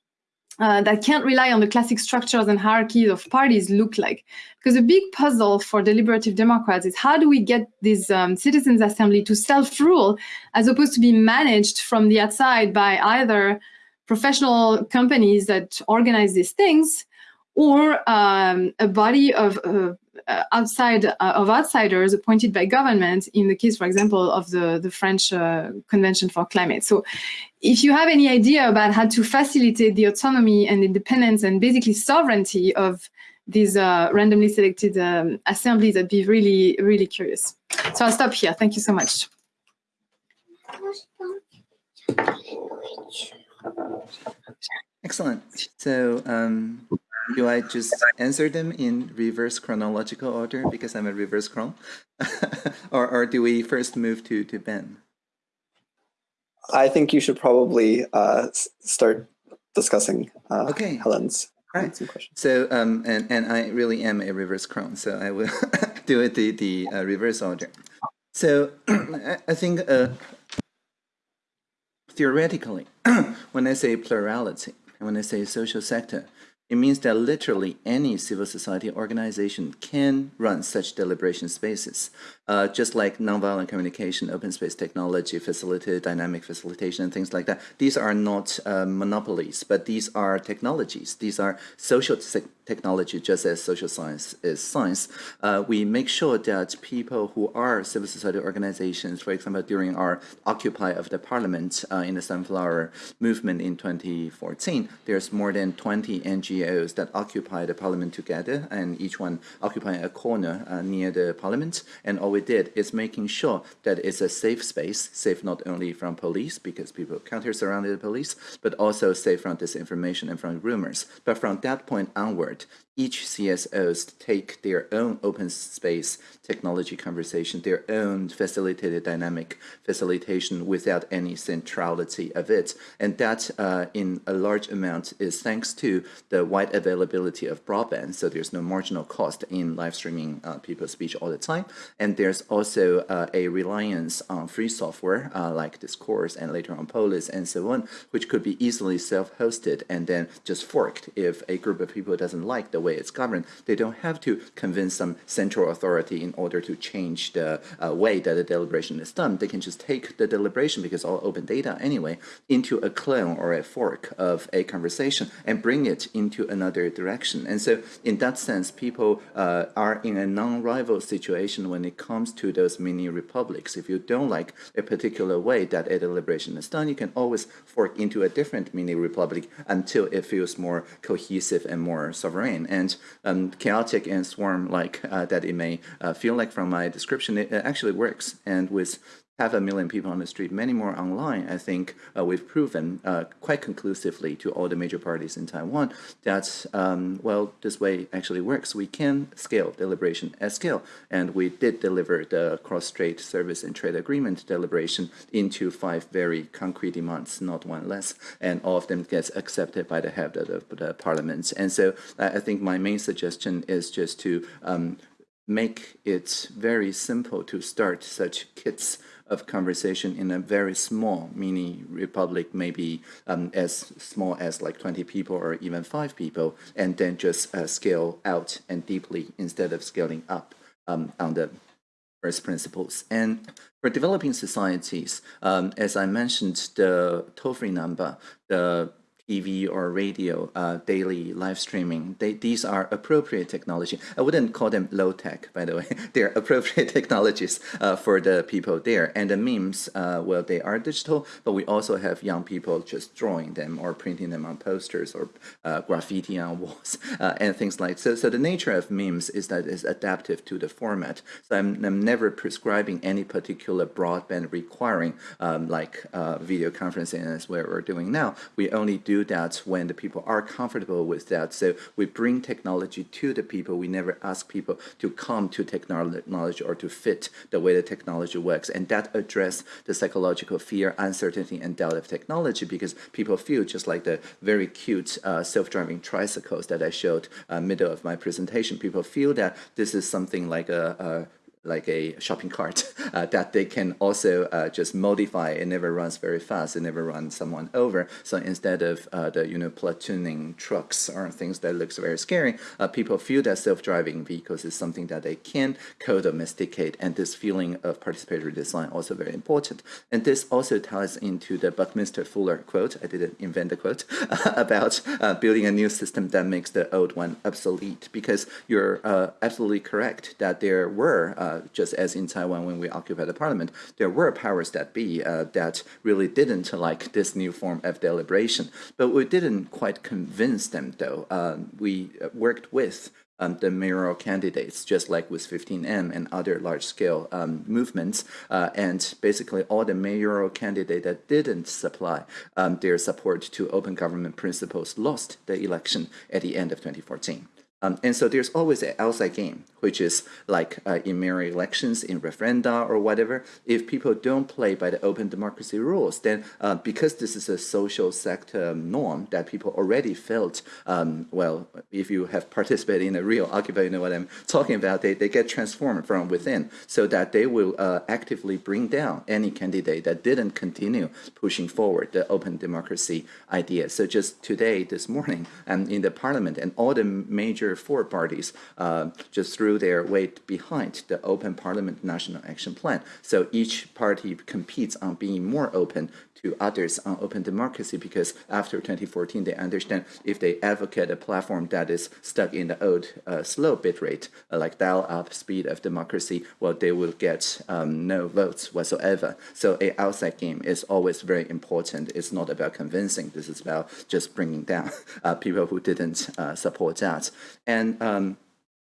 uh, that can't rely on the classic structures and hierarchies of parties look like? Because a big puzzle for deliberative Democrats is how do we get this um, citizens assembly to self-rule as opposed to be managed from the outside by either professional companies that organize these things or um, a body of uh, outside uh, of outsiders appointed by government in the case, for example, of the, the French uh, Convention for Climate. So if you have any idea about how to facilitate the autonomy and independence and basically sovereignty of these uh, randomly selected um, assemblies, I'd be really, really curious. So I'll stop here. Thank you so much.
Excellent. So um, do I just answer them in reverse chronological order because I'm a reverse chron? or, or do we first move to, to Ben?
I think you should probably uh, start discussing uh, okay. Helen's
right. So, um, and, and I really am a reverse chron, so I will do it the, the uh, reverse order. So I think uh, theoretically, when I say plurality, when I say social sector, It means that literally any civil society organization can run such deliberation spaces, uh, just like nonviolent communication, open space technology, facilitated dynamic facilitation, and things like that. These are not uh, monopolies, but these are technologies. These are social technology, just as social science is science. Uh, we make sure that people who are civil society organizations, for example, during our Occupy of the Parliament uh, in the Sunflower Movement in 2014, there's more than 20 NGOs that occupy the Parliament together, and each one occupying a corner uh, near the Parliament. And all we did is making sure that it's a safe space, safe not only from police, because people counter-surrounded the police, but also safe from disinformation and from rumors. But from that point onward, each CSOs take their own open space technology conversation, their own facilitated dynamic facilitation without any centrality of it. And that uh, in a large amount is thanks to the wide availability of broadband. So there's no marginal cost in live streaming uh, people's speech all the time. And there's also uh, a reliance on free software uh, like Discourse and later on Polis and so on, which could be easily self-hosted and then just forked if a group of people doesn't like the way it's governed. They don't have to convince some central authority in order to change the uh, way that the deliberation is done. They can just take the deliberation, because all open data anyway, into a clone or a fork of a conversation and bring it into another direction. And so in that sense, people uh, are in a non-rival situation when it comes to those mini republics. If you don't like a particular way that a deliberation is done, you can always fork into a different mini republic until it feels more cohesive and more sovereign. And um, chaotic and swarm-like uh, that it may uh, feel like from my description, it actually works. And with half a million people on the street, many more online, I think uh, we've proven uh, quite conclusively to all the major parties in Taiwan that, um, well, this way actually works. We can scale deliberation at scale, and we did deliver the cross-strait service and trade agreement deliberation into five very concrete demands, not one less, and all of them gets accepted by the head of the, the parliament. And so I think my main suggestion is just to um, make it very simple to start such kits of conversation in a very small mini republic, maybe um, as small as like 20 people or even five people, and then just uh, scale out and deeply instead of scaling up um, on the first principles. And for developing societies, um, as I mentioned, the toll-free number, the TV or radio, uh, daily live streaming. They, these are appropriate technology. I wouldn't call them low tech, by the way. They're appropriate technologies uh, for the people there. And the memes, uh, well, they are digital, but we also have young people just drawing them or printing them on posters or uh, graffiti on walls uh, and things like so. So the nature of memes is that it's adaptive to the format. So I'm, I'm never prescribing any particular broadband requiring um, like uh, video conferencing as what we're doing now. We only do that when the people are comfortable with that. So we bring technology to the people. We never ask people to come to technology or to fit the way the technology works. And that address the psychological fear, uncertainty, and doubt of technology because people feel just like the very cute uh, self-driving tricycles that I showed uh, middle of my presentation. People feel that this is something like a, a like a shopping cart uh, that they can also uh, just modify. It never runs very fast. It never runs someone over. So instead of uh, the you know platooning trucks or things that looks very scary, uh, people feel that self-driving vehicles is something that they can co-domesticate, and this feeling of participatory design also very important. And this also ties into the Buckminster Fuller quote. I didn't invent the quote about uh, building a new system that makes the old one obsolete. Because you're uh, absolutely correct that there were just as in Taiwan when we occupied the parliament, there were powers that be uh, that really didn't like this new form of deliberation. But we didn't quite convince them, though. Um, we worked with um, the mayoral candidates, just like with 15M and other large-scale um, movements. Uh, and basically, all the mayoral candidates that didn't supply um, their support to open government principles lost the election at the end of 2014. Um, and so there's always an outside game, which is like uh, in mayoral elections, in referenda or whatever. If people don't play by the open democracy rules, then uh, because this is a social sector norm that people already felt, um, well, if you have participated in a real Occupy, you know what I'm talking about, they, they get transformed from within so that they will uh, actively bring down any candidate that didn't continue pushing forward the open democracy idea. So just today, this morning, and um, in the parliament and all the major major four parties uh, just threw their weight behind the Open Parliament National Action Plan. So each party competes on being more open to others on open democracy because after 2014 they understand if they advocate a platform that is stuck in the old uh, slow bit rate uh, like dial up speed of democracy well they will get um, no votes whatsoever. So a outside game is always very important. It's not about convincing. This is about just bringing down uh, people who didn't uh, support that. And um,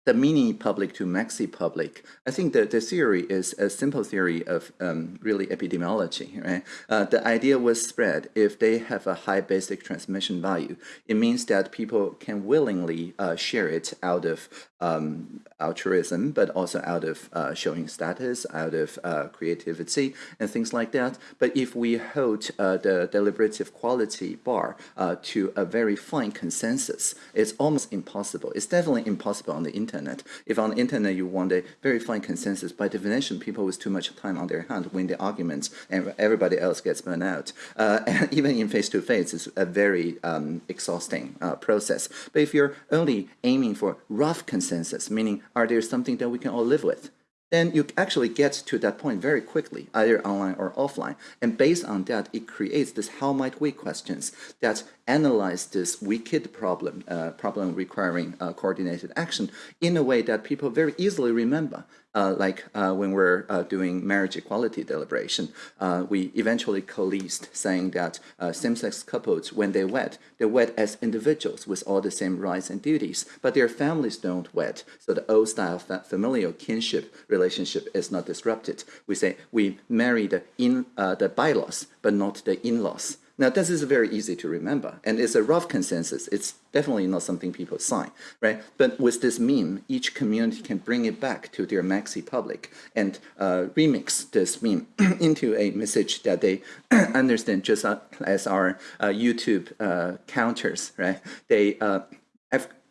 the mini public to maxi public, I think that the theory is a simple theory of um, really epidemiology, right? Uh, the idea was spread if they have a high basic transmission value. It means that people can willingly uh, share it out of um, altruism, but also out of uh, showing status, out of uh, creativity, and things like that. But if we hold uh, the deliberative quality bar uh, to a very fine consensus, it's almost impossible. It's definitely impossible on the internet. If on the internet you want a very fine consensus, by definition, people with too much time on their hand win the arguments, and everybody else gets burned out. Uh, and even in face-to-face, it's a very um, exhausting uh, process. But if you're only aiming for rough consensus, consensus, meaning are there something that we can all live with? Then you actually get to that point very quickly, either online or offline. And based on that, it creates this how might we questions that analyze this wicked problem, uh, problem requiring uh, coordinated action in a way that people very easily remember. Uh, like uh, when we're uh, doing marriage equality deliberation, uh, we eventually coalesced saying that uh, same-sex couples, when they wed, they wed as individuals with all the same rights and duties, but their families don't wed. So the old-style fa familial kinship relationship is not disrupted. We say we marry the, in, uh, the bylaws, but not the in-laws. Now, this is very easy to remember, and it's a rough consensus. It's definitely not something people sign, right? But with this meme, each community can bring it back to their maxi public and uh, remix this meme into a message that they understand just as our uh, YouTube uh, counters, right? They uh,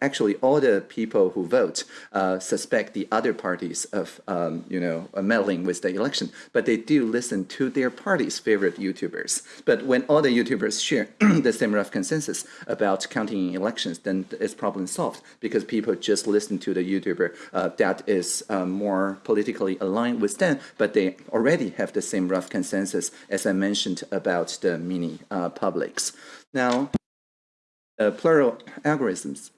actually all the people who vote uh, suspect the other parties of um, you know meddling with the election, but they do listen to their party's favorite YouTubers. But when all the YouTubers share the same rough consensus about counting elections, then it's problem solved because people just listen to the YouTuber uh, that is uh, more politically aligned with them, but they already have the same rough consensus as I mentioned about the mini uh, publics. Now, uh, plural algorithms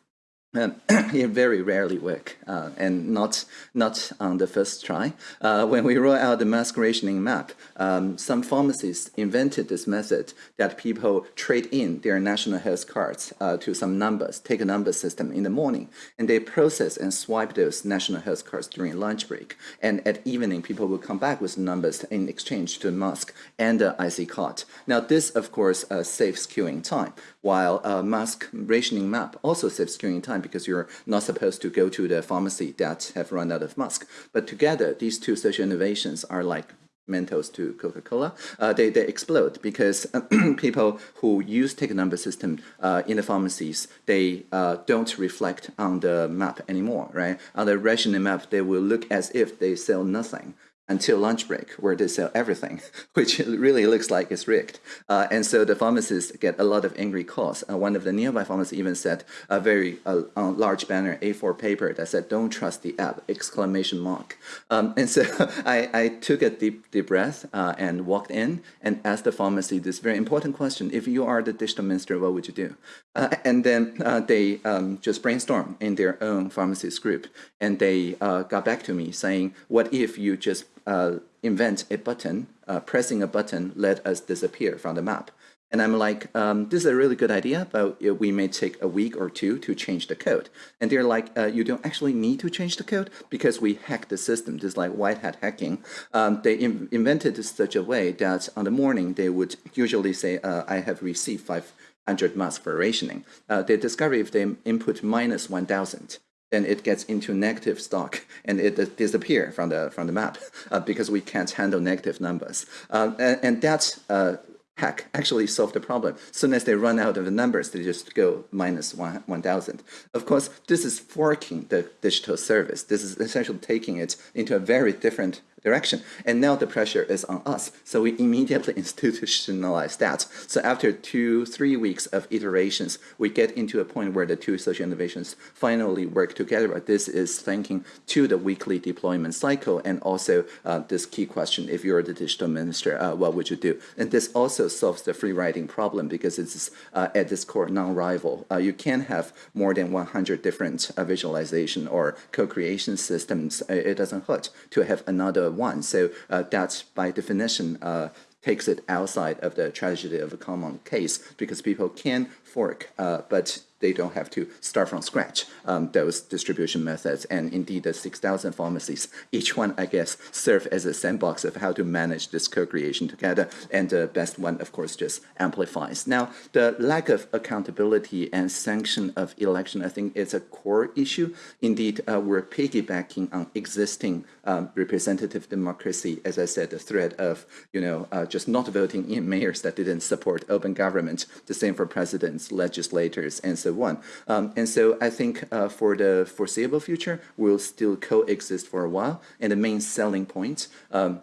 um, it very rarely work, uh, and not not on the first try. Uh, when we roll out the mask rationing map, um, some pharmacists invented this method that people trade in their national health cards uh, to some numbers, take a number system in the morning, and they process and swipe those national health cards during lunch break. And at evening, people will come back with numbers in exchange to mask and the IC card. Now, this, of course, uh, saves queuing time, while a mask rationing map also saves queuing time because you're not supposed to go to the pharmacy that have run out of mask. But together, these two social innovations are like Mentos to Coca-Cola, uh, they, they explode because people who use take number system uh, in the pharmacies, they uh, don't reflect on the map anymore, right? On the rationing map, they will look as if they sell nothing until lunch break where they sell everything, which really looks like it's rigged. Uh, and so the pharmacists get a lot of angry calls. Uh, one of the nearby pharmacists even said a very uh, large banner, A4 paper that said, don't trust the app, exclamation mark. Um, and so I, I, took a deep, deep breath uh, and walked in and asked the pharmacy this very important question. If you are the digital minister, what would you do? Uh, and then uh, they um, just brainstormed in their own pharmacist group. And they got back to me saying, what if you just uh, invent a button, uh, pressing a button let us disappear from the map. And I'm like, um, this is a really good idea, but we may take a week or two to change the code. And they're like, uh, you don't actually need to change the code because we hacked the system, just like white hat hacking. Um, they in invented such a way that on the morning they would usually say, uh, I have received 500 masks for rationing. Uh, they discover if they input minus 1,000, then it gets into negative stock and it disappear from the from the map uh, because we can't handle negative numbers. Uh, and, and uh, hack actually solve the problem. As soon as they run out of the numbers, they just go minus 1,000. Of course, this is forking the digital service. This is essentially taking it into a very different direction. And now the pressure is on us. So we immediately institutionalize that. So after two, three weeks of iterations, we get into a point where the two social innovations finally work together. This is thanking to the weekly deployment cycle and also uh, this key question, if you're the digital minister, uh, what would you do? And this also solves the free riding problem because it's uh, at this core non-rival. Uh, you can have more than 100 different uh, visualization or co-creation systems. It doesn't hurt to have another one. So uh, that's by definition uh, takes it outside of the tragedy of a common case because people can fork, uh, but they don't have to start from scratch um, those distribution methods. And indeed, the 6,000 pharmacies, each one, I guess, serve as a sandbox of how to manage this co-creation together. And the best one, of course, just amplifies. Now, the lack of accountability and sanction of election, I think, is a core issue. Indeed, uh, we're piggybacking on existing um, representative democracy, as I said, the threat of, you know, uh, just not voting in mayors that didn't support open government, the same for presidents, legislators, and so so on. Um, and so I think uh, for the foreseeable future, we'll still coexist for a while. And the main selling point um,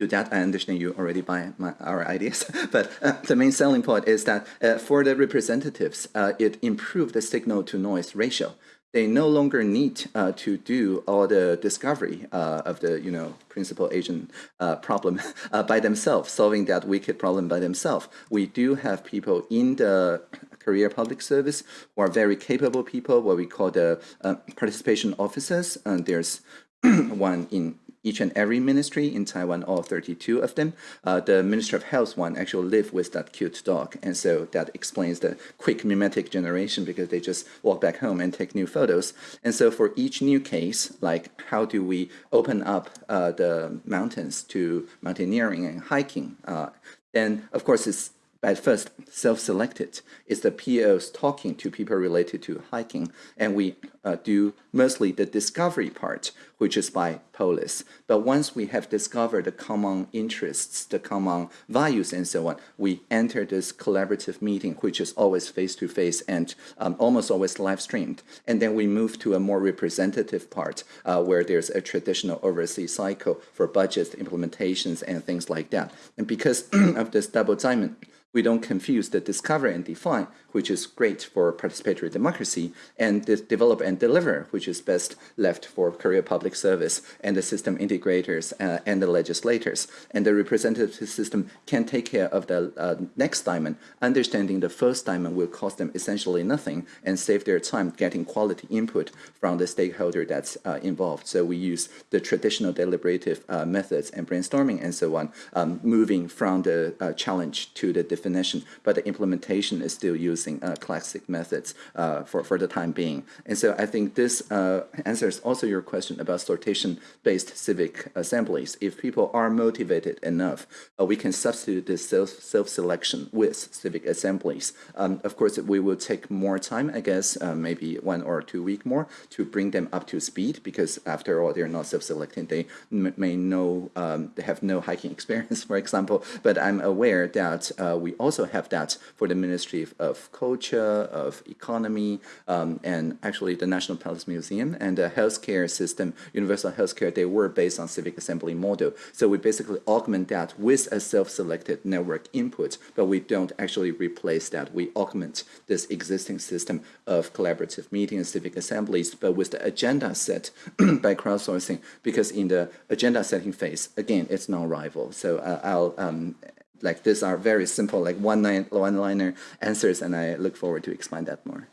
to that, I understand you already buy my, our ideas, but uh, the main selling point is that uh, for the representatives, uh, it improved the signal to noise ratio. They no longer need uh, to do all the discovery uh, of the you know principal agent uh, problem by themselves, solving that wicked problem by themselves. We do have people in the career public service who are very capable people, what we call the uh, participation officers. And there's one in each and every ministry in Taiwan, all 32 of them. Uh, the Minister of Health one actually live with that cute dog. And so that explains the quick mimetic generation because they just walk back home and take new photos. And so for each new case, like how do we open up uh, the mountains to mountaineering and hiking, uh, then of course it's at first self-selected. It's the POs talking to people related to hiking, and we uh, do mostly the discovery part, which is by Polis. But once we have discovered the common interests, the common values, and so on, we enter this collaborative meeting, which is always face-to-face -face and um, almost always live-streamed. And then we move to a more representative part, uh, where there's a traditional overseas cycle for budgets, implementations, and things like that. And because of this double diamond, we don't confuse the discover and define, which is great for participatory democracy, and develop and deliver, which is best left for career public service and the system integrators uh, and the legislators. And the representative system can take care of the uh, next diamond. Understanding the first diamond will cost them essentially nothing and save their time getting quality input from the stakeholder that's uh, involved. So we use the traditional deliberative uh, methods and brainstorming and so on, um, moving from the uh, challenge to the definition but the implementation is still using uh, classic methods uh, for, for the time being. And so I think this uh, answers also your question about sortition-based civic assemblies. If people are motivated enough, we can substitute this self-selection with civic assemblies. Um, of course, we will take more time, I guess, maybe one or two week more to bring them up to speed because after all, they're not self-selecting. They may know, um, they have no hiking experience, for example, but I'm aware that uh, we also have that for the Ministry of Culture, of Economy, um, and actually the National Palace Museum and the healthcare system, universal healthcare, they were based on civic assembly model. So we basically augment that with a self-selected network input, but we don't actually replace that. We augment this existing system of collaborative meetings, civic assemblies, but with the agenda set by crowdsourcing, because in the agenda setting phase, again, it's non-rival. So uh, I'll um, like these are very simple, like one line, one liner answers, and I look forward to explain that more.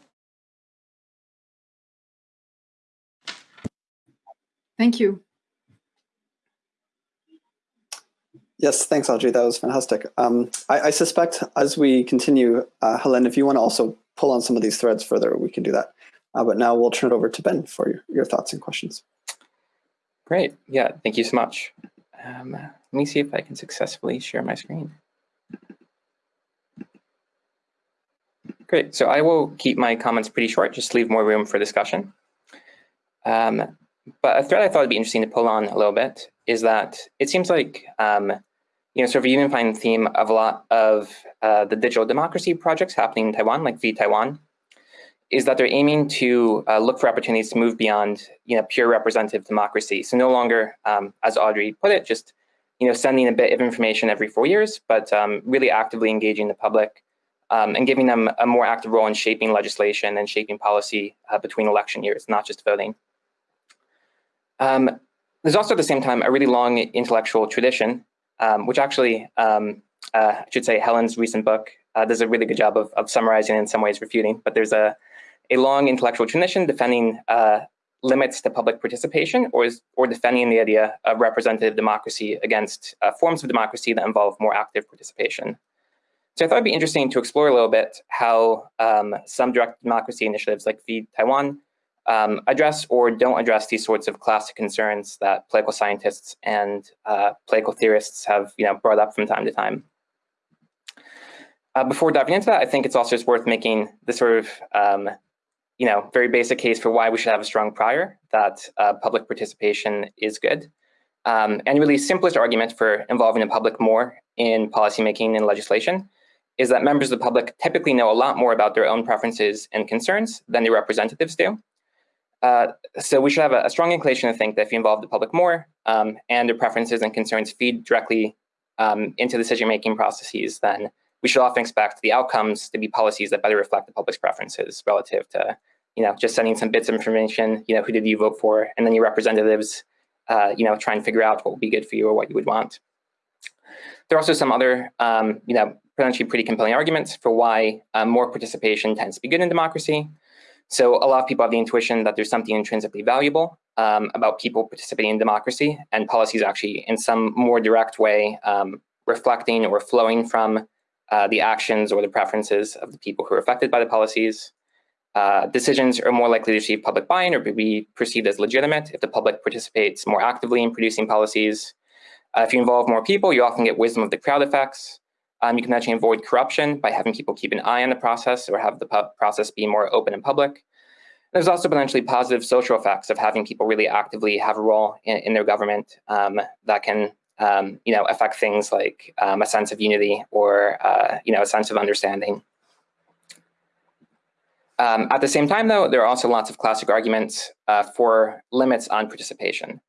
Thank you.
Yes, thanks, Audrey. That was fantastic. Um, I, I, suspect as we continue, uh, Helen, if you want to also pull on some of these threads further, we can do that. Uh, but now we'll turn it over to Ben for your, your thoughts and questions.
Great. Yeah, thank you so much. Um, let me see if I can successfully share my screen. Great, so I will keep my comments pretty short, just leave more room for discussion. Um, but a thread I thought would be interesting to pull on a little bit is that it seems like um, you know sort of a unifying theme of a lot of uh, the digital democracy projects happening in Taiwan, like vTaiwan, is that they're aiming to uh, look for opportunities to move beyond you know pure representative democracy. So no longer, um, as Audrey put it, just you know sending a bit of information every four years, but um, really actively engaging the public um, and giving them a more active role in shaping legislation and shaping policy uh, between election years, not just voting. Um, there's also at the same time a really long intellectual tradition, um, which actually, um, uh, I should say Helen's recent book uh, does a really good job of, of summarizing and in some ways refuting, but there's a, a long intellectual tradition defending uh, limits to public participation or, is, or defending the idea of representative democracy against uh, forms of democracy that involve more active participation. So I thought it'd be interesting to explore a little bit how um, some direct democracy initiatives like vTaiwan um, address or don't address these sorts of classic concerns that political scientists and uh, political theorists have you know, brought up from time to time. Uh, before diving into that, I think it's also just worth making the sort of um, you know, very basic case for why we should have a strong prior that uh, public participation is good. Um, and really simplest argument for involving the public more in policymaking and legislation is that members of the public typically know a lot more about their own preferences and concerns than their representatives do. Uh, so we should have a, a, strong inclination to think that if you involve the public more um, and their preferences and concerns feed directly um, into decision-making processes, then we should often expect the outcomes to be policies that better reflect the public's preferences relative to, you know, just sending some bits of information, you know, who did you vote for, and then your representatives, uh, you know, try and figure out what would be good for you or what you would want. There are also some other, um, you know, potentially pretty compelling arguments for why uh, more participation tends to be good in democracy. So a lot of people have the intuition that there's something intrinsically valuable um, about people participating in democracy and policies actually in some more direct way um, reflecting or flowing from uh, the actions or the preferences of the people who are affected by the policies. Uh, decisions are more likely to receive public buy-in or be perceived as legitimate if the public participates more actively in producing policies. Uh, if you involve more people, you often get wisdom of the crowd effects. Um, you can actually avoid corruption by having people keep an eye on the process or have the process be more open and public. There's also potentially positive social effects of having people really actively have a role in, in their government um, that can um, you know, affect things like um, a sense of unity or uh, you know, a sense of understanding. Um, at the same time, though, there are also lots of classic arguments uh, for limits on participation.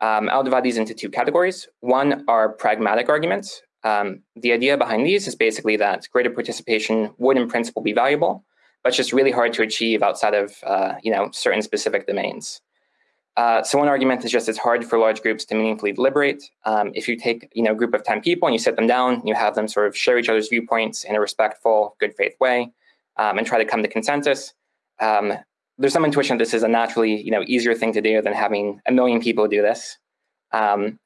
Um, I'll divide these into two categories. One are pragmatic arguments, um, the idea behind these is basically that greater participation would in principle be valuable, but it's just really hard to achieve outside of uh, you know, certain specific domains. Uh, so one argument is just it's hard for large groups to meaningfully deliberate. Um, if you take you know, a group of 10 people and you sit them down, you have them sort of share each other's viewpoints in a respectful, good faith way um, and try to come to consensus. Um, there's some intuition that this is a naturally you know, easier thing to do than having a million people do this. Um,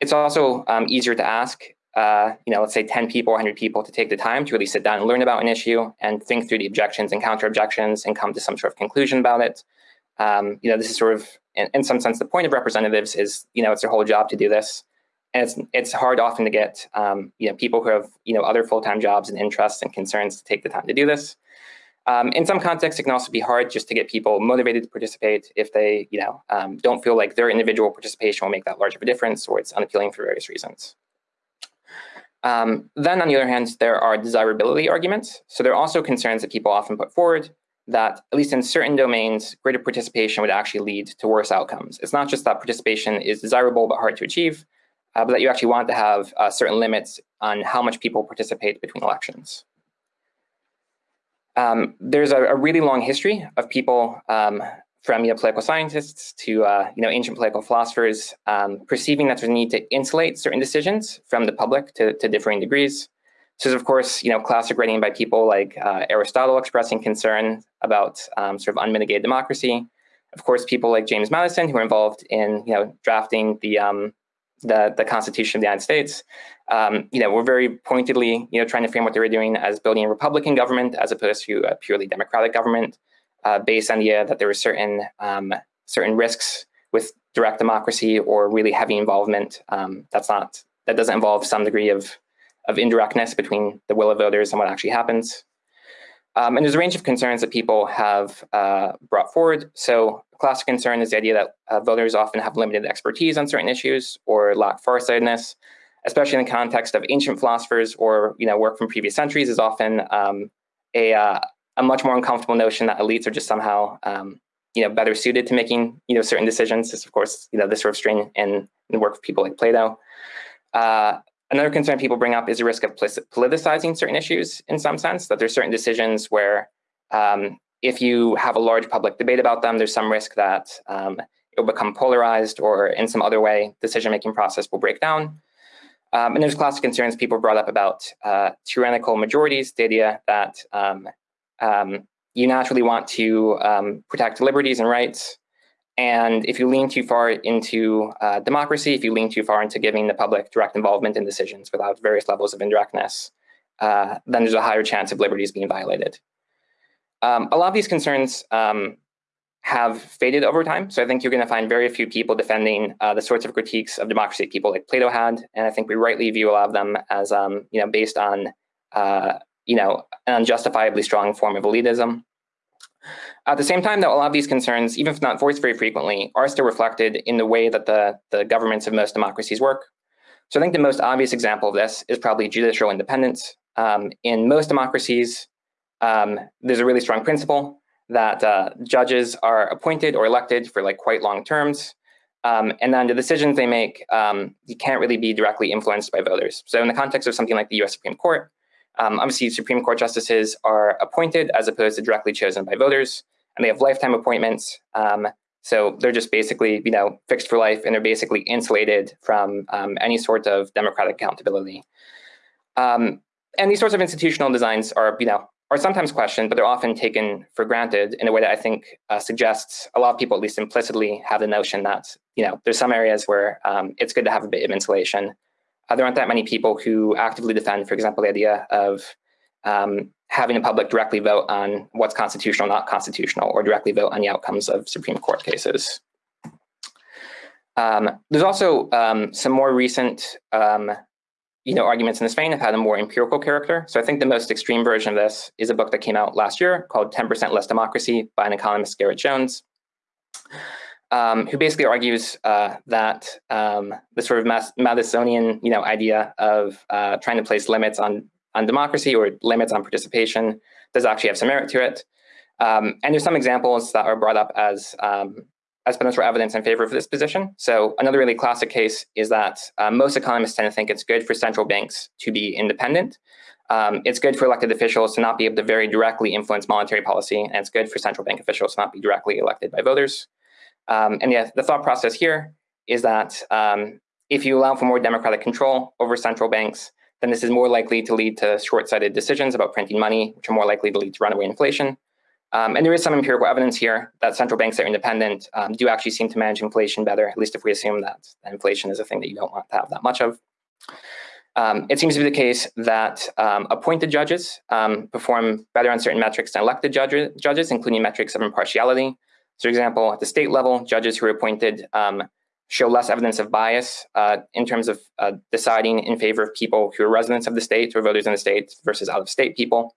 it's also um, easier to ask uh, you know, let's say 10 people, 100 people to take the time to really sit down and learn about an issue and think through the objections and counter objections and come to some sort of conclusion about it. Um, you know, this is sort of, in, in, some sense, the point of representatives is, you know, it's their whole job to do this. And it's, it's hard often to get, um, you know, people who have, you know, other full-time jobs and interests and concerns to take the time to do this. Um, in some contexts, it can also be hard just to get people motivated to participate if they, you know, um, don't feel like their individual participation will make that large of a difference or it's unappealing for various reasons. Um, then on the other hand, there are desirability arguments. So there are also concerns that people often put forward that, at least in certain domains, greater participation would actually lead to worse outcomes. It's not just that participation is desirable but hard to achieve, uh, but that you actually want to have uh, certain limits on how much people participate between elections. Um, there's a, a, really long history of people um, from you know, political scientists to uh, you know, ancient political philosophers, um, perceiving that there's a need to insulate certain decisions from the public to, to differing degrees. So of course, you know, classic writing by people like uh, Aristotle expressing concern about um, sort of unmitigated democracy. Of course, people like James Madison who were involved in you know, drafting the, um, the, the Constitution of the United States, um, you know, were very pointedly you know, trying to frame what they were doing as building a Republican government as opposed to a purely democratic government uh, based on the idea that there were certain um, certain risks with direct democracy or really heavy involvement. Um, that's not that doesn't involve some degree of of indirectness between the will of voters and what actually happens. Um, and there's a range of concerns that people have uh, brought forward. So a classic concern is the idea that uh, voters often have limited expertise on certain issues or lack farsightedness, especially in the context of ancient philosophers or you know work from previous centuries is often um, a, uh, a much more uncomfortable notion that elites are just somehow um, you know better suited to making you know certain decisions. This of course you know this sort of strain in, in the work of people like Plato. Uh, Another concern people bring up is the risk of politicizing certain issues in some sense, that there's certain decisions where um, if you have a large public debate about them, there's some risk that um, it will become polarized or in some other way, decision-making process will break down. Um, and there's classic concerns people brought up about uh, tyrannical majorities, the idea that um, um, you naturally want to um, protect liberties and rights, and if you lean too far into uh, democracy, if you lean too far into giving the public direct involvement in decisions without various levels of indirectness, uh, then there's a higher chance of liberties being violated. Um, a lot of these concerns um, have faded over time. So I think you're going to find very few people defending uh, the sorts of critiques of democracy people like Plato had. And I think we rightly view a lot of them as, um, you know, based on, uh, you know, an unjustifiably strong form of elitism. At the same time, though, a lot of these concerns, even if not voiced very frequently, are still reflected in the way that the, the governments of most democracies work. So I think the most obvious example of this is probably judicial independence. Um, in most democracies, um, there's a really strong principle that uh, judges are appointed or elected for like quite long terms. Um, and then the decisions they make, um, you can't really be directly influenced by voters. So in the context of something like the US Supreme Court, um, obviously Supreme Court justices are appointed as opposed to directly chosen by voters and they have lifetime appointments. Um, so they're just basically, you know, fixed for life, and they're basically insulated from um, any sort of democratic accountability. Um, and these sorts of institutional designs are, you know, are sometimes questioned, but they're often taken for granted in a way that I think uh, suggests a lot of people, at least implicitly, have the notion that, you know, there's some areas where um, it's good to have a bit of insulation. Uh, there aren't that many people who actively defend, for example, the idea of um, having the public directly vote on what's constitutional, not constitutional, or directly vote on the outcomes of Supreme Court cases. Um, there's also um, some more recent um, you know, arguments in this vein have had a more empirical character. So I think the most extreme version of this is a book that came out last year called 10% Less Democracy by an economist, Garrett Jones, um, who basically argues uh, that um, the sort of Madisonian you know, idea of uh, trying to place limits on on democracy or limits on participation does actually have some merit to it. Um, and there's some examples that are brought up as um, as potential evidence in favor of this position. So another really classic case is that uh, most economists tend to think it's good for central banks to be independent. Um, it's good for elected officials to not be able to very directly influence monetary policy, and it's good for central bank officials to not be directly elected by voters. Um, and yeah, the thought process here is that um, if you allow for more democratic control over central banks, then this is more likely to lead to short-sighted decisions about printing money, which are more likely to lead to runaway inflation. Um, and there is some empirical evidence here that central banks that are independent um, do actually seem to manage inflation better, at least if we assume that, inflation is a thing that you don't want to have that much of. Um, it seems to be the case that um, appointed judges um, perform better on certain metrics than elected judges, judges, including metrics of impartiality. So for example, at the state level, judges who are appointed um, show less evidence of bias uh, in terms of uh, deciding in favor of people who are residents of the state or voters in the state versus out-of-state people.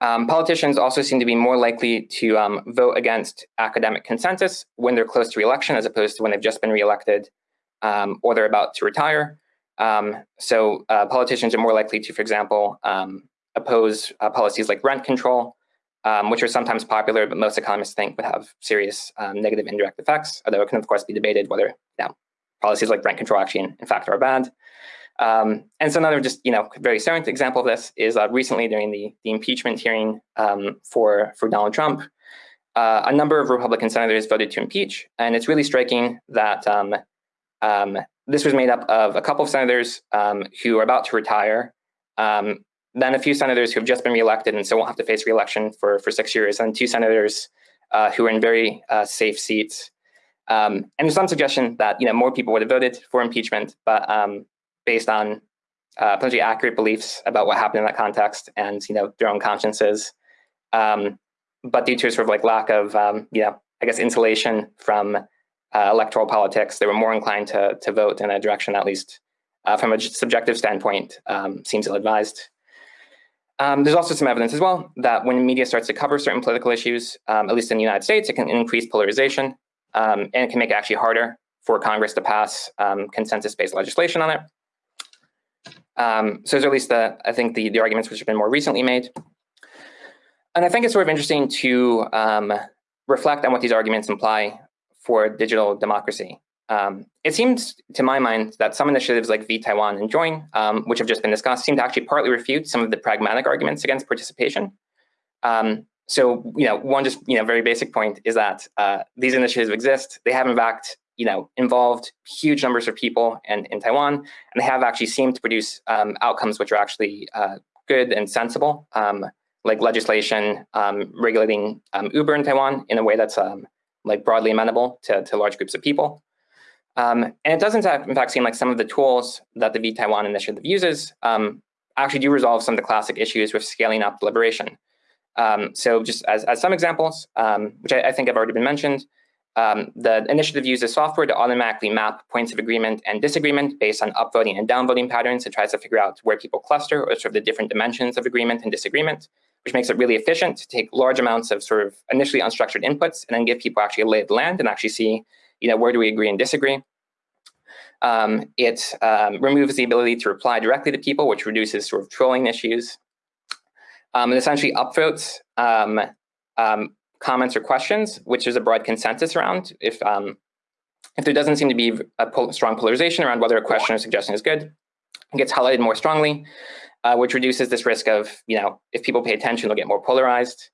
Um, politicians also seem to be more likely to um, vote against academic consensus when they're close to re-election as opposed to when they've just been re-elected um, or they're about to retire. Um, so uh, politicians are more likely to, for example, um, oppose uh, policies like rent control um, which are sometimes popular, but most economists think would have serious um, negative indirect effects, although it can, of course, be debated whether you know, policies like rent control actually, in, fact, are bad. Um, and so another just, you know, very salient example of this is uh, recently during the, the impeachment hearing um, for, for Donald Trump, uh, a number of Republican senators voted to impeach. And it's really striking that um, um, this was made up of a couple of senators who are about to retire, um, then a few senators who have just been reelected and so won't have to face reelection for, for six years, and two senators uh, who are in very uh, safe seats. Um, and there's some suggestion that you know more people would have voted for impeachment, but um, based on uh, potentially accurate beliefs about what happened in that context and you know their own consciences, um, but due to sort of like lack of um, you know I guess insulation from uh, electoral politics, they were more inclined to to vote in a direction at least uh, from a subjective standpoint um, seems ill-advised. Um, there's also some evidence as well that when media starts to cover certain political issues, um, at least in the United States, it can increase polarization um, and it can make it actually harder for Congress to pass um, consensus-based legislation on it. Um, so there's at least the, I think the, the arguments which have been more recently made. And I think it's sort of interesting to um, reflect on what these arguments imply for digital democracy. Um, it seems, to my mind, that some initiatives like vTaiwan and Join, um, which have just been discussed, seem to actually partly refute some of the pragmatic arguments against participation. Um, so, you know, one just, you know, very basic point is that uh, these initiatives exist. They have, in fact, you know, involved huge numbers of people in, in Taiwan, and they have actually seemed to produce um, outcomes which are actually uh, good and sensible, um, like legislation um, regulating Uber in Taiwan in a way that's like broadly amenable to, to large groups of people. Um, and it doesn't in fact seem like some of the tools that the vTaiwan initiative uses actually do resolve some of the classic issues with scaling up deliberation. so just as, as some examples, which I, I think have already been mentioned, um, the initiative uses software to automatically map points of agreement and disagreement based on upvoting and downvoting patterns. It tries to figure out where people cluster or sort of the different dimensions of agreement and disagreement, which makes it really efficient to take large amounts of sort of initially unstructured inputs and then give people actually a lay of the land and actually see, you know, where do we agree and disagree. Um, it um, removes the ability to reply directly to people, which reduces sort of trolling issues. Um, and essentially upvotes um, um, comments or questions, which there's a broad consensus around. If um, if there doesn't seem to be a pol strong polarization around whether a question or suggestion is good, it gets highlighted more strongly, uh, which reduces this risk of, you know, if people pay attention, they'll get more polarized.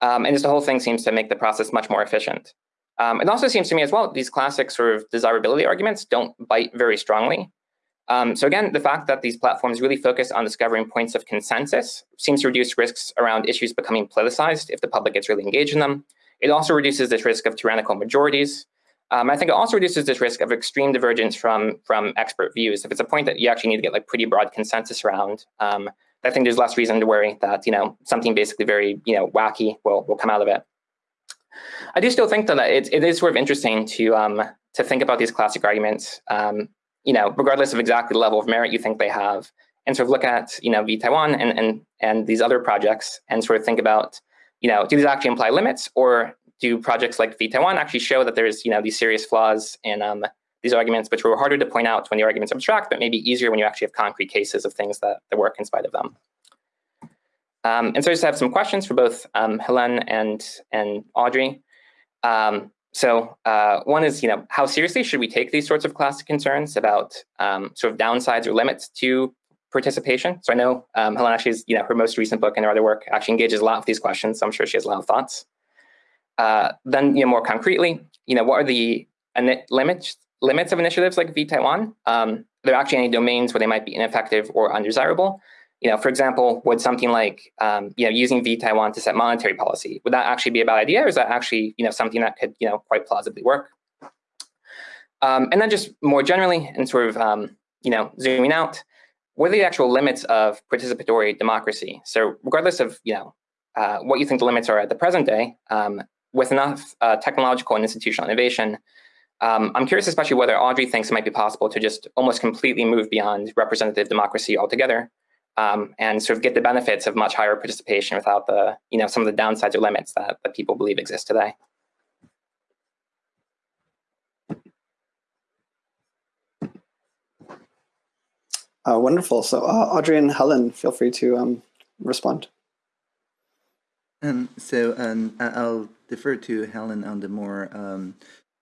And just the whole thing seems to make the process much more efficient. Um, it also seems to me as well, these classic sort of desirability arguments don't bite very strongly. Um, so again, the fact that these platforms really focus on discovering points of consensus seems to reduce risks around issues becoming politicized if the public gets really engaged in them. It also reduces this risk of tyrannical majorities. Um, I think it also reduces this risk of extreme divergence from, from expert views. If it's a point that you actually need to get like pretty broad consensus around, um, I think there's less reason to worry that you know something basically very you know wacky will, will come out of it. I do still think that it, it is sort of interesting to um, to think about these classic arguments um, you know, regardless of exactly the level of merit you think they have, and sort of look at, you know, vTaiwan and, and, and these other projects and sort of think about, you know, do these actually imply limits or do projects like vTaiwan actually show that there's, you know, these serious flaws in um, these arguments, which were harder to point out when the arguments are abstract, but maybe easier when you actually have concrete cases of things that, that work in spite of them. Um, and so I just have some questions for both um, Helen and, and Audrey. Um, so uh, one is, you know, how seriously should we take these sorts of classic concerns about um, sort of downsides or limits to participation? So I know um, Helen actually, is, you know, her most recent book and her other work actually engages a lot with these questions. So I'm sure she has a lot of thoughts. Uh, then, you know, more concretely, you know, what are the limits limits of initiatives like vTaiwan? Um, are there actually any domains where they might be ineffective or undesirable? You know, for example, would something like, um, you know, using vTaiwan to set monetary policy, would that actually be a bad idea or is that actually, you know, something that could, you know, quite plausibly work? Um, and then just more generally and sort of, um, you know, zooming out, what are the actual limits of participatory democracy? So regardless of, you know, uh, what you think the limits are at the present day, um, with enough uh, technological and institutional innovation, um, I'm curious especially whether Audrey thinks it might be possible to just almost completely move beyond representative democracy altogether um, and sort of get the benefits of much higher participation without the, you know, some of the downsides or limits that, that people believe exist today.
Uh, wonderful. So uh, Audrey and Helen, feel free to um, respond.
Um, so um, I'll defer to Helen on the more um,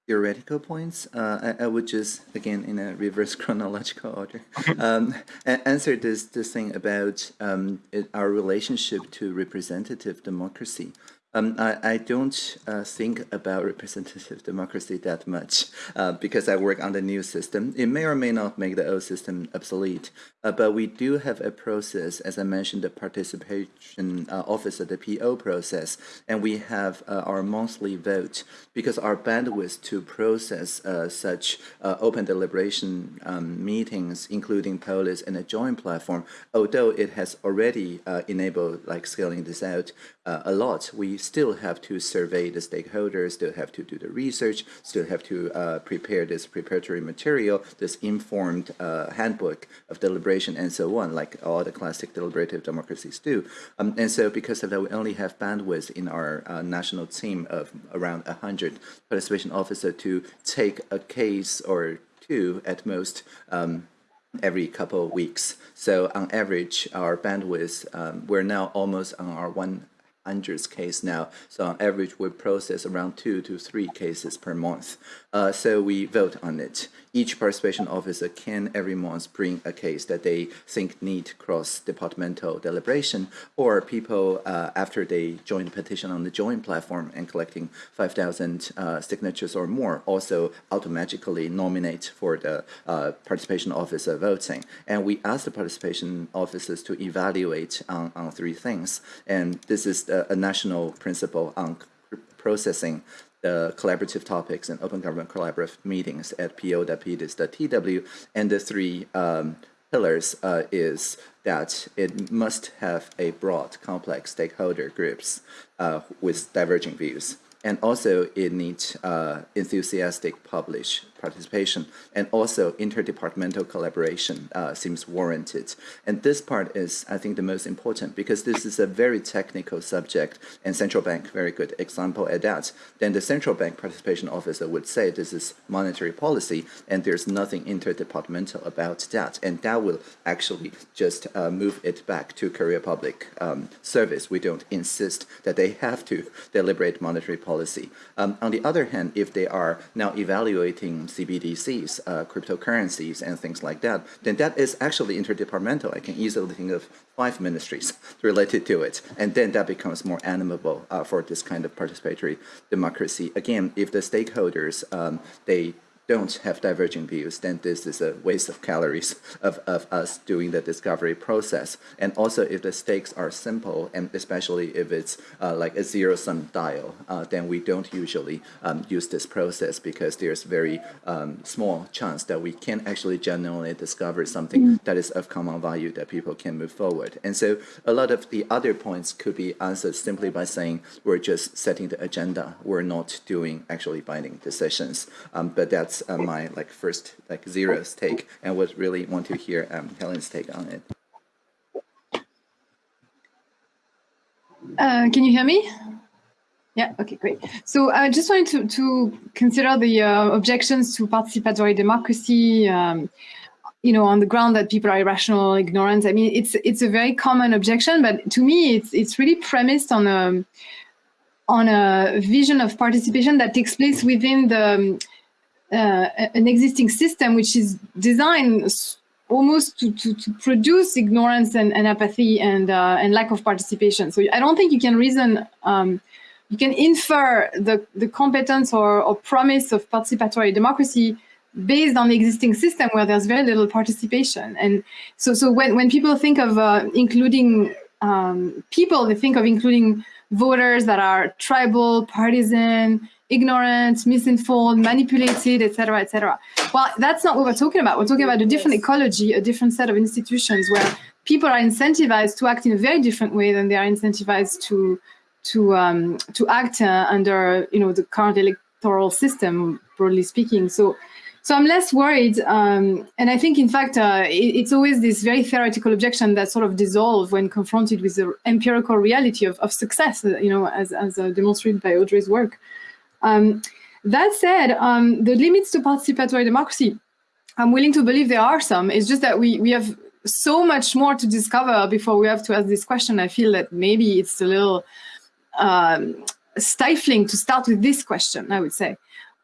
theoretical points, uh, I, I, would just, again, in a reverse chronological order, um, answer this, this thing about um, it, our relationship to representative democracy. Um, I, I don't uh, think about representative democracy that much uh, because I work on the new system. It may or may not make the old system obsolete, uh, but we do have a process, as I mentioned, the participation uh, office of the PO process, and we have uh, our monthly vote because our bandwidth to process uh, such open deliberation um, meetings, including Polis and a Join platform, although it has already enabled like scaling this out a lot, we still have to survey the stakeholders, still have to do the research, still have to uh, prepare this preparatory material, this informed uh, handbook of deliberation and so on, like all the classic deliberative democracies do. Um, and so because of that, we only have bandwidth in our uh, national team of around 100 participation officers to take a case or two at most um, every couple of weeks. So on average, our bandwidth, um, we're now almost on our one hundredth case now. So on average, we process around two to three cases per month. Uh, so we vote on it. Each participation officer can every month bring a case that they think need cross-departmental deliberation, or people uh, after they join the petition on the Join platform and collecting 5,000 uh, signatures or more, also automatically nominate for the uh, participation officer voting. And we ask the participation officers to evaluate on, on three things. And this is a, a national principle on processing the collaborative topics and open government collaborative meetings at POWP is the TW, and the three um, pillars uh, is that it must have a broad, complex stakeholder groups uh, with diverging views. And also it needs uh, enthusiastic publish participation and also interdepartmental collaboration uh, seems warranted. And this part is, I think, the most important because this is a very technical subject and central bank, very good example at that. Then the central bank participation officer would say this is monetary policy and there's nothing interdepartmental about that. And that will actually just uh, move it back to career Public um, Service. We don't insist that they have to deliberate monetary policy. Um, on the other hand, if they are now evaluating CBDCs, uh, cryptocurrencies, and things like that, then that is actually interdepartmental. I can easily think of five ministries related to it, and then that becomes more animable uh, for this kind of participatory democracy. Again, if the stakeholders, um, they don't have diverging views, then this is a waste of calories of, of us doing the discovery process. And also if the stakes are simple, and especially if it's uh, like a zero-sum dial, uh, then we don't usually um, use this process because there's very um, small chance that we can actually genuinely discover something mm. that is of common value that people can move forward. And so a lot of the other points could be answered simply by saying we're just setting the agenda. We're not doing actually binding decisions. Um, but that's that's uh, my like first like zeros take, and would really want to hear um, Helen's take on it.
Uh, can you hear me? Yeah, okay, great. So I just wanted to, to consider the uh, objections to participatory democracy, um, you know, on the ground that people are irrational, ignorant. I mean, it's it's a very common objection, but to me, it's it's really premised on a on a vision of participation that takes place within the uh, an existing system which is designed almost to, to, to produce ignorance and, and apathy and, uh, and lack of participation. So I don't think you can reason, um, you can infer the, the competence or, or promise of participatory democracy based on the existing system where there's very little participation. And so, so when, when people think of uh, including um, people, they think of including voters that are tribal, partisan, ignorant, misinformed, manipulated, etc., etc. Well, that's not what we're talking about. We're talking about a different ecology, a different set of institutions where people are incentivized to act in a very different way than they are incentivized to to um, to act uh, under you know the current electoral system, broadly speaking. So. So I'm less worried, um, and I think, in fact, uh, it, it's always this very theoretical objection that sort of dissolve when confronted with the empirical reality of, of success, you know, as, as uh, demonstrated by Audrey's work. Um, that said, um, the limits to participatory democracy, I'm willing to believe there are some. It's just that we, we have so much more to discover before we have to ask this question. I feel that maybe it's a little um, stifling to start with this question, I would say.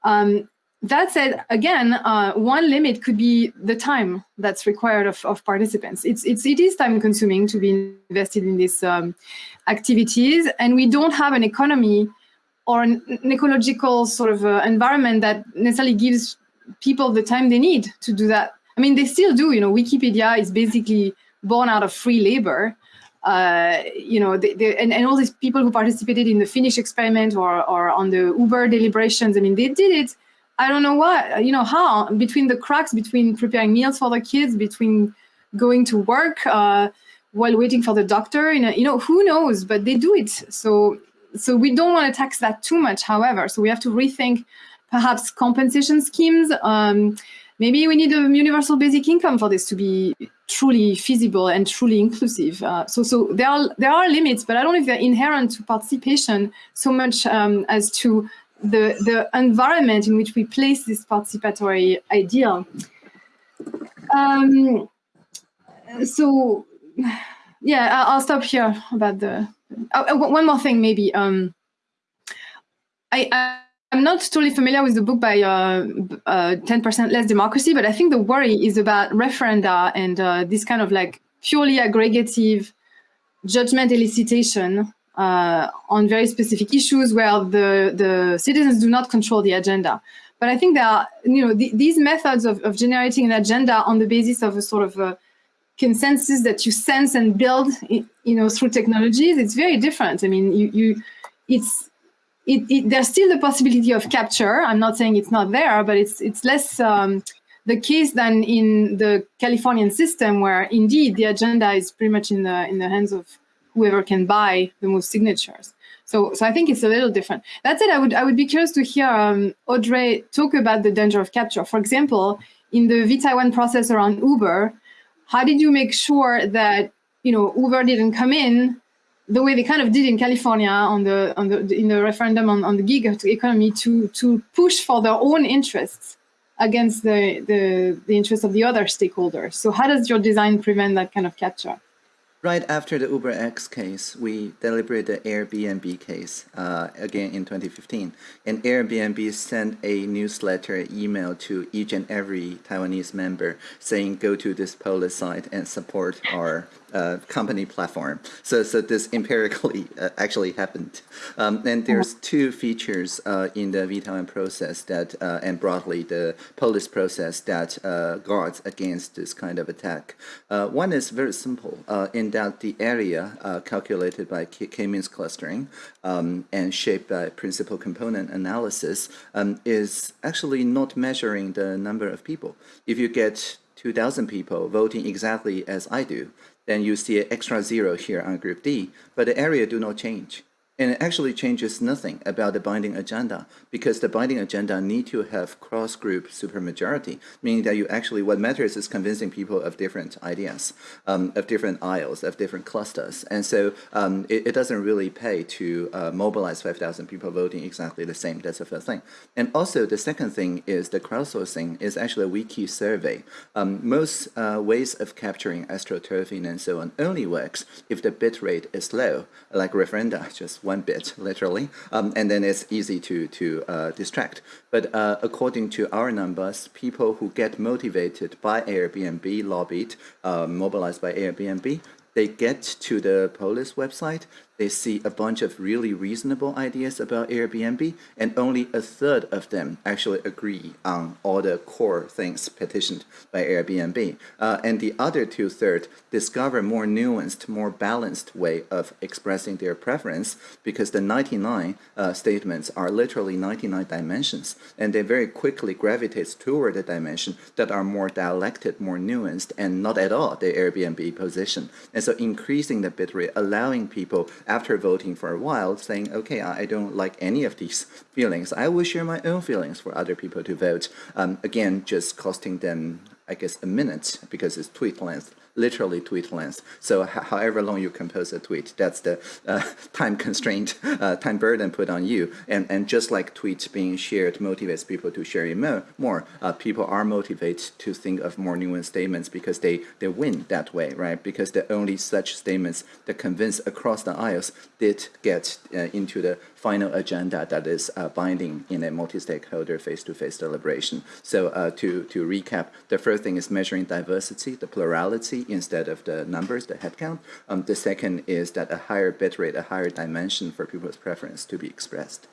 Um, that said, again, uh, one limit could be the time that's required of, of participants. It's, it's, it is time consuming to be invested in these um, activities, and we don't have an economy or an, ecological sort of uh, environment that necessarily gives people the time they need to do that. I mean, they still do, you know, Wikipedia is basically born out of free labor. Uh, you know, they, they, and, and all these people who participated in the Finnish experiment or, or on the Uber deliberations, I mean, they did it, I don't know what, you know, how, between the cracks, between preparing meals for the kids, between going to work, uh, while waiting for the doctor, you know, you know, who knows, but they do it. So so we don't want to tax that too much, however. So we have to rethink perhaps compensation schemes. Um, maybe we need a universal basic income for this to be truly feasible and truly inclusive. Uh, so, so there are there are limits, but I don't know if they're inherent to participation so much um, as to the the environment in which we place this participatory ideal. Um, so, yeah, I'll stop here about the. Oh, one more thing, maybe. Um, I, I I'm not totally familiar with the book by 10% uh, uh, Less Democracy, but I think the worry is about referenda and uh, this kind of like purely aggregative judgment elicitation uh, on very specific issues where the, the citizens do not control the agenda. But I think there are, you know, th these methods of, of generating an agenda on the basis of a sort of consensus that you sense and build, you know, through technologies, it's very different. I mean, you, you it's it, it, there's still the possibility of capture. I'm not saying it's not there, but it's it's less um, the case than in the Californian system, where indeed the agenda is pretty much in the in the hands of whoever can buy the most signatures. So, so I think it's a little different. That said, I would I would be curious to hear um, Audrey talk about the danger of capture. For example, in the vTaiwan process around Uber, how did you make sure that you know Uber didn't come in the way they kind of did in California on the on the in the referendum on, on the gig economy to to push for their own interests against the, the the interests of the other stakeholders. So how does your design prevent that kind of capture?
Right after the UberX case, we deliberated the Airbnb case uh, again in 2015. And Airbnb sent a newsletter email to each and every Taiwanese member saying, go to this Polis site and support our uh, company platform. So, so this empirically uh, actually happened. Um, and there's two features uh, in the vTaiwan process that, uh, and broadly the Polis process that uh, guards against this kind of attack. One is very simple in that the area calculated by k-means clustering um, and shaped by principal component analysis um, is actually not measuring the number of people. If you get 2,000 people voting exactly as I do, then you see an extra zero here on group D, but the area do not change. And it actually changes nothing about the binding agenda because the binding agenda need to have cross-group supermajority, meaning that you actually, what matters is convincing people of different ideas, um, of different aisles, of different clusters. And so um, it, it, doesn't really pay to uh, mobilize 5,000 people voting exactly the same. That's the first thing. And also the second thing is the crowdsourcing is actually a wiki survey. Um, most uh, ways of capturing astroturfing and so on only works if the bit rate is low, like referenda, just one bit, literally, um, and then it's easy to, to uh, distract. But uh, according to our numbers, people who get motivated by Airbnb, lobbied, uh, mobilized by Airbnb, they get to the Polis website, they see a bunch of really reasonable ideas about Airbnb, and only a third of them actually agree on all the core things petitioned by Airbnb. Uh, and the other two-thirds discover more nuanced, more balanced way of expressing their preference because the 99 uh, statements are literally 99 dimensions, and they very quickly gravitate toward the dimension that are more dialected, more nuanced, and not at all the Airbnb position. And so increasing the bitrate, allowing people after voting for a while saying, okay, I don't like any of these feelings. I will share my own feelings for other people to vote. Um, again, just costing them, I guess, a minute because it's tweet length literally tweet length. So however long you compose a tweet, that's the uh, time constraint, uh, time burden put on you. And, and just like tweets being shared motivates people to share more, more uh, people are motivated to think of more nuanced statements because they, they win that way, right? Because the only such statements that convince across the aisles did get uh, into the final agenda that is uh, binding in a multi-stakeholder face-to-face deliberation. So uh, to, to recap, the first thing is measuring diversity, the plurality instead of the numbers, the headcount. Um, the second is that a higher bit rate, a higher dimension for people's preference to be expressed.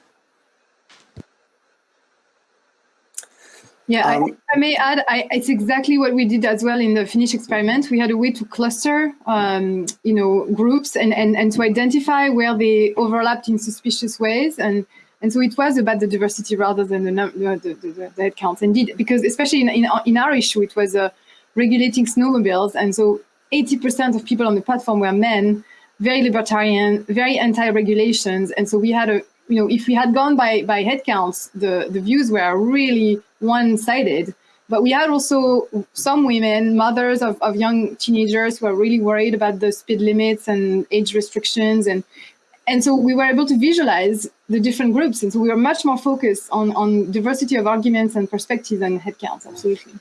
Yeah, um, I, I, may add, I, it's exactly what we did as well in the Finnish experiment. We had a way to cluster, um, you know, groups and, and, and to identify where they overlapped in suspicious ways. And, and so it was about the diversity rather than the, the, the, the head counts. Indeed, because especially in, in, in our issue, it was a, regulating snowmobiles. And so 80% of people on the platform were men. very libertarian, very anti-regulations. And so we had a, you know, if we had gone by, by headcounts, the, the views were really one-sided. But we had also some women, mothers of, of young teenagers who are really worried about the speed limits and age restrictions. And, and so we were able to visualize the different groups. And so we were much more focused on, on diversity of arguments and perspectives and headcounts, absolutely.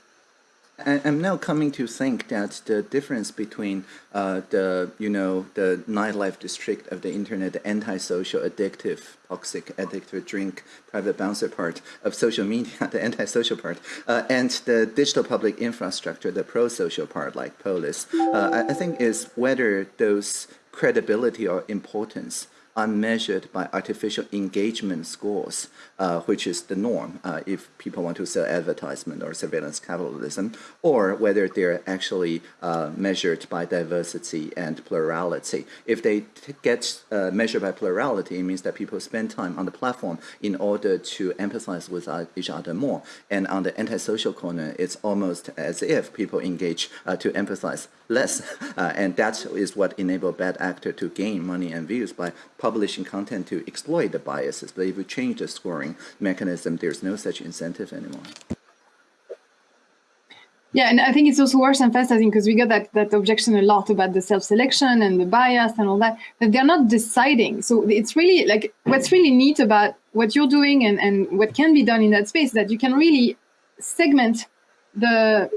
I'm now coming to think that the difference between uh, the, you know, the nightlife district of the internet, the antisocial, addictive, toxic, addictive drink, private bouncer part of social media, the antisocial part, uh, and the digital public infrastructure, the pro-social part like Polis, uh, I think is whether those credibility or importance are measured by artificial engagement scores, uh, which is the norm uh, if people want to sell advertisement or surveillance capitalism, or whether they're actually uh, measured by diversity and plurality. If they get uh, measured by plurality, it means that people spend time on the platform in order to empathize with uh, each other more. And on the antisocial corner, it's almost as if people engage uh, to empathize less. and that is what enables bad actor to gain money and views by publishing content to exploit the biases. But if we change the scoring mechanism, there's no such incentive anymore.
Yeah, and I think it's also worth emphasizing because we got that, that objection a lot about the self-selection and the bias and all that, that they're not deciding. So it's really like what's really neat about what you're doing and, and what can be done in that space that you can really segment the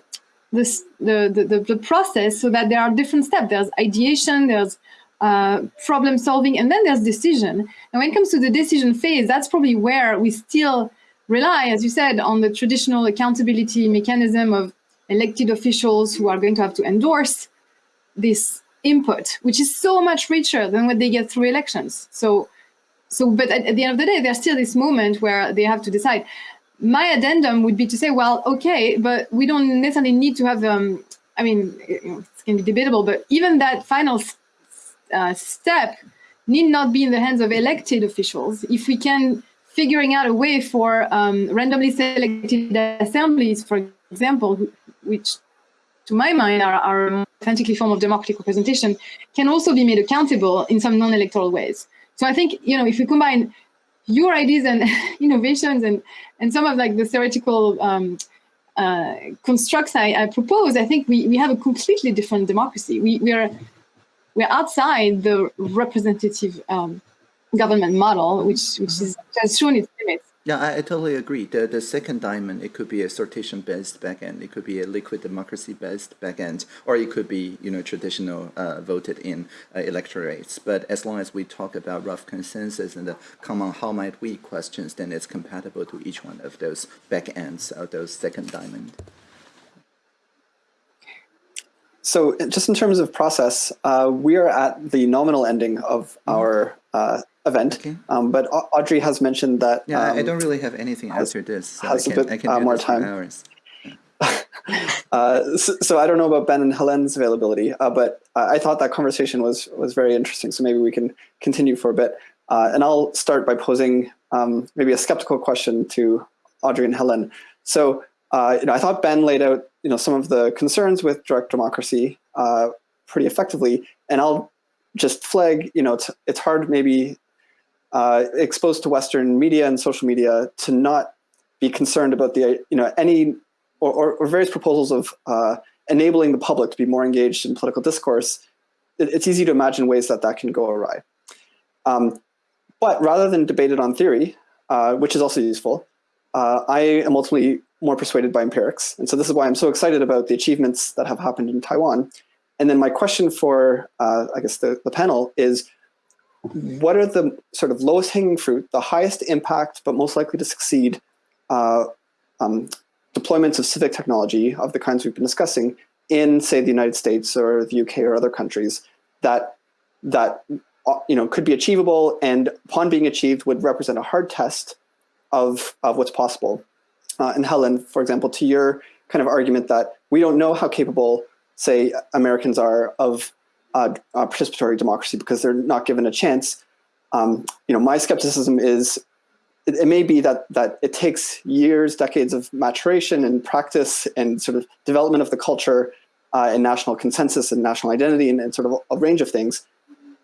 this, the, the, the process so that there are different steps. There's ideation, there's uh, problem solving, and then there's decision. And when it comes to the decision phase, that's probably where we still rely, as you said, on the traditional accountability mechanism of elected officials who are going to have to endorse this input, which is so much richer than what they get through elections. So, so but at, at the end of the day, there's still this moment where they have to decide. My addendum would be to say, well, okay, but we don't necessarily need to have, um, I mean, it's going to be debatable, but even that final uh, step need not be in the hands of elected officials. If we can figuring out a way for um, randomly selected assemblies, for example, which to my mind are, are authentically form of democratic representation, can also be made accountable in some non-electoral ways. So I think, you know, if we combine your ideas and innovations and, and some of like the theoretical um, uh, constructs I, I, propose, I think we, we have a completely different democracy. We, we are we're outside the representative um, government model, which which is has shown its limits.
Yeah, I, I, totally agree. The the second diamond, it could be a sortition-based backend, it could be a liquid democracy-based backend, or it could be you know traditional uh, voted in uh, electorates. But as long as we talk about rough consensus and the common how might we questions, then it's compatible to each one of those backends of those second diamond.
So just in terms of process, uh, we are at the nominal ending of mm-hmm. our uh, event, okay. um, but Audrey has mentioned that.
Yeah, um, I don't really have anything has, after this.
So has I can, a bit uh, more time. uh, so, so, I don't know about Ben and Helen's availability, uh, but I thought that conversation was was very interesting. So maybe we can continue for a bit. Uh, and I'll start by posing um, maybe a skeptical question to Audrey and Helen. So uh, you know, I thought Ben laid out you know some of the concerns with direct democracy uh, pretty effectively, and I'll just flag you know it's, it's hard maybe uh, exposed to Western media and social media to not be concerned about the you know any or, or, or various proposals of uh, enabling the public to be more engaged in political discourse. It, it's easy to imagine ways that that can go awry. Um, but rather than debate it on theory, uh, which is also useful, uh, I am ultimately more persuaded by empirics. And so this is why I'm so excited about the achievements that have happened in Taiwan. And then my question for, uh, I guess, the, the panel is, what are the sort of lowest hanging fruit, the highest impact, but most likely to succeed uh, um, deployments of civic technology of the kinds we've been discussing in, say, the United States or the UK or other countries that, that uh, you know, could be achievable and upon being achieved would represent a hard test of, of what's possible uh, and Helen, for example, to your kind of argument that we don't know how capable, say, Americans are of uh, uh, participatory democracy because they're not given a chance. Um, you know, my skepticism is it, it, may be that that it takes years, decades of maturation and practice and sort of development of the culture uh, and national consensus and national identity and, and sort of a, range of things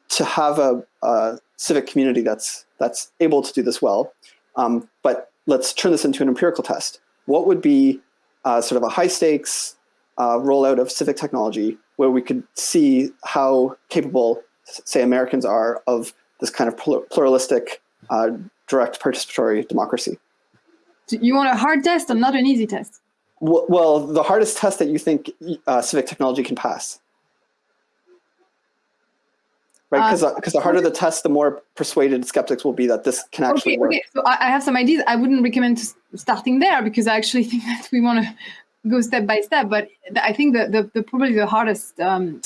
to have a, a, civic community that's that's able to do this well. Um, but let's turn this into an empirical test. What would be uh, sort of a high stakes uh, rollout of civic technology where we could see how capable, say, Americans are of this kind of pluralistic, uh, direct participatory democracy?
You want a hard test or not an easy test?
Well, well the hardest test that you think uh, civic technology can pass right? Because uh, because the harder the test, the more persuaded skeptics will be that this can actually
okay,
work.
Okay, so I have some ideas. I wouldn't recommend starting there because I actually think that we want to go step by step. But I think that the, the probably the hardest um,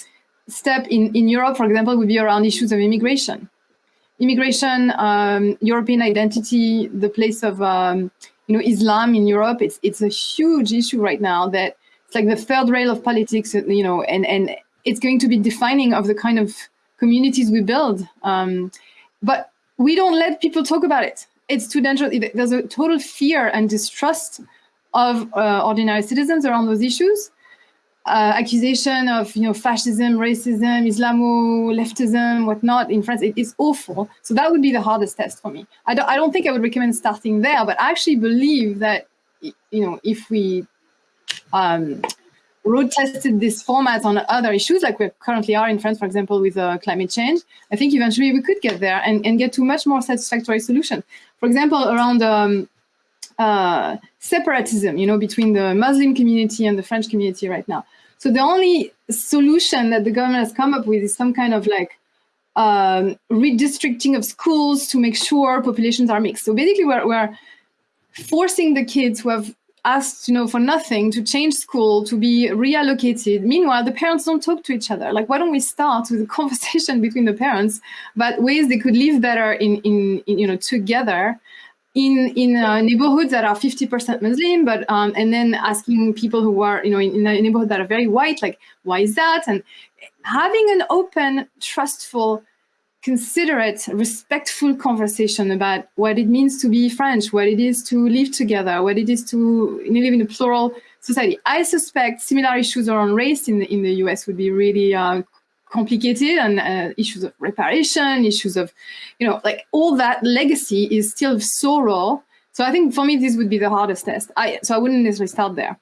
step in in Europe, for example, would be around issues of immigration, immigration, um, European identity, the place of um, you know Islam in Europe. It's it's a huge issue right now that it's like the third rail of politics. You know, and and it's going to be defining of the kind of communities we build. Um, but we don't let people talk about it. It's too dangerous. There's a total fear and distrust of uh, ordinary citizens around those issues. Uh, accusation of you know fascism, racism, Islamo leftism, whatnot in France, it is awful. So that would be the hardest test for me. I don't, I don't think I would recommend starting there, but I actually believe that you know if we um, road tested this format on other issues like we currently are in France, for example, with uh, climate change, I think eventually we could get there and, and get to much more satisfactory solution. For example, around um, uh, separatism, you know, between the Muslim community and the French community right now. So the only solution that the government has come up with is some kind of like um, redistricting of schools to make sure populations are mixed. So basically we're, we're forcing the kids who have asked, you know, for nothing to change school, to be reallocated. Meanwhile, the parents don't talk to each other. Like, why don't we start with a conversation between the parents about ways they could live better in, in, in you know, together in in uh, neighborhoods that are 50% Muslim, but um, and then asking people who are you know in, in a neighborhood that are very white, like why is that? And having an open, trustful considerate, respectful conversation about what it means to be French, what it is to live together, what it is to live in a plural society. I suspect similar issues around race in the, in the US would be really uh, complicated and uh, issues of reparation, issues of, you know, like all that legacy is still so raw. So I think for me, this would be the hardest test. I, so I wouldn't necessarily start there.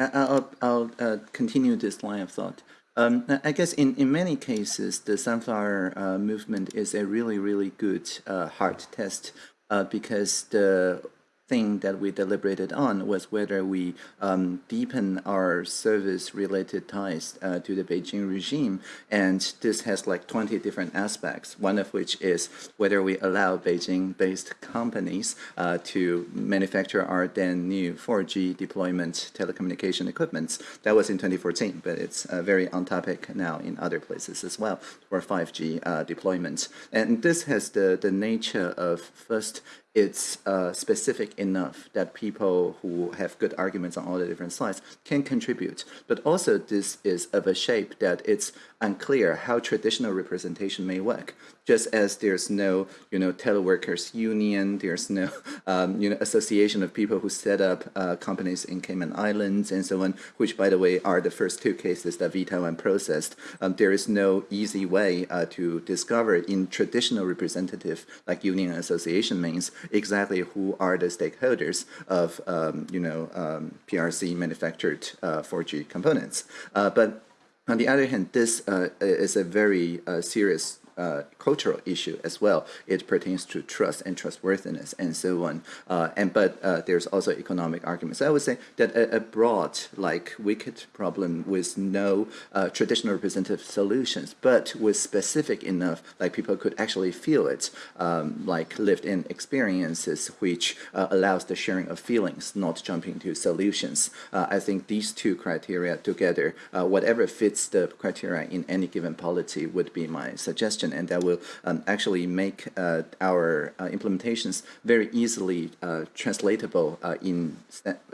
I'll, I'll uh, continue this line of thought. Um, I guess in, in many cases, the sunflower uh, movement is a really, really good uh, hard test uh, because the thing that we deliberated on was whether we um, deepen our service-related ties uh, to the Beijing regime, and this has like 20 different aspects, one of which is whether we allow Beijing-based companies uh, to manufacture our then new 4G deployment telecommunication equipments. That was in 2014, but it's uh, very on topic now in other places as well for 5G uh, deployments. And this has the, the nature of first it's uh, specific enough that people who have good arguments on all the different sides can contribute. But also this is of a shape that it's unclear how traditional representation may work. Just as there's no, you know, teleworkers union, there's no, um, you know, association of people who set up uh, companies in Cayman Islands and so on, which by the way are the first two cases that vTaiwan processed. Um, there is no easy way uh, to discover in traditional representative like union association means exactly who are the stakeholders of, um, you know, um, PRC manufactured uh, 4G components. Uh, but on the other hand, this uh, is a very uh, serious uh, cultural issue as well. It pertains to trust and trustworthiness and so on. Uh, and but uh, there's also economic arguments. I would say that a, a broad, like wicked problem with no uh, traditional representative solutions, but with specific enough, like people could actually feel it, um, like lived-in experiences, which uh, allows the sharing of feelings, not jumping to solutions. Uh, I think these two criteria together, whatever fits the criteria in any given polity, would be my suggestion and that will um, actually make uh, our uh, implementations very easily uh, translatable uh, in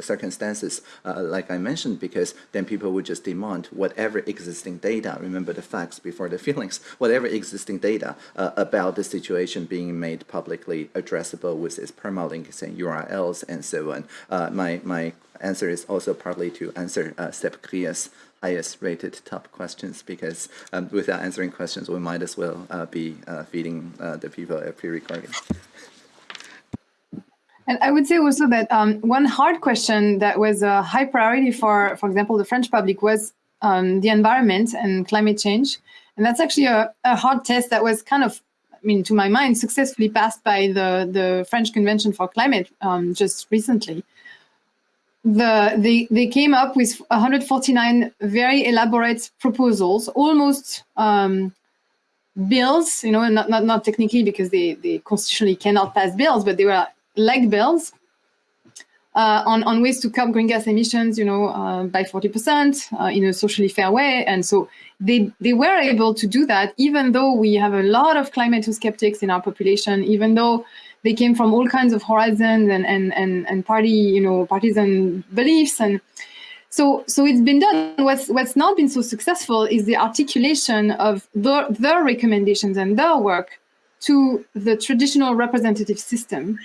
circumstances uh, like I mentioned, because then people would just demand whatever existing data, remember the facts before the feelings, whatever existing data about the situation being made publicly addressable with its permalinks and URLs and so on. my, my answer is also partly to answer uh, Sepp highest rated top questions because um, without answering questions, we might as well uh, be uh, feeding uh, the people a pre-recording.
And I would say also that um, one hard question that was a high priority for, for example, the French public was um, the environment and climate change. And that's actually a, a, hard test that was kind of, I mean, to my mind, successfully passed by the, the French Convention for Climate um, just recently. The, they, they came up with 149 very elaborate proposals, almost um, bills, you know, not, not, not technically because they, they constitutionally cannot pass bills, but they were like bills uh, on, on ways to curb greenhouse gas emissions, you know, uh, by 40% uh, in a socially fair way. And so they, they were able to do that, even though we have a lot of climate skeptics in our population, even though they came from all kinds of horizons and, and, and, and party, you know, partisan beliefs. And so, so it's been done. What's, what's not been so successful is the articulation of their, their recommendations and their work to the traditional representative system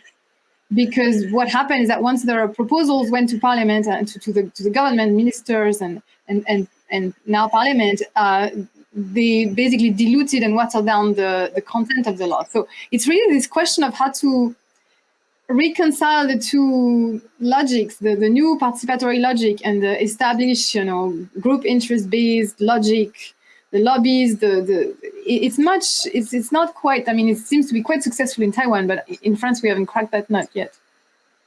because what happened is that once their proposals went to parliament and to, to the to the government ministers and and and and now parliament uh, they basically diluted and watered down the the content of the law so it's really this question of how to reconcile the two logics the the new participatory logic and the established you know group interest based logic the lobbies, the the it's much it's it's not quite. I mean, it seems to be quite successful in Taiwan, but in France we haven't cracked that nut yet.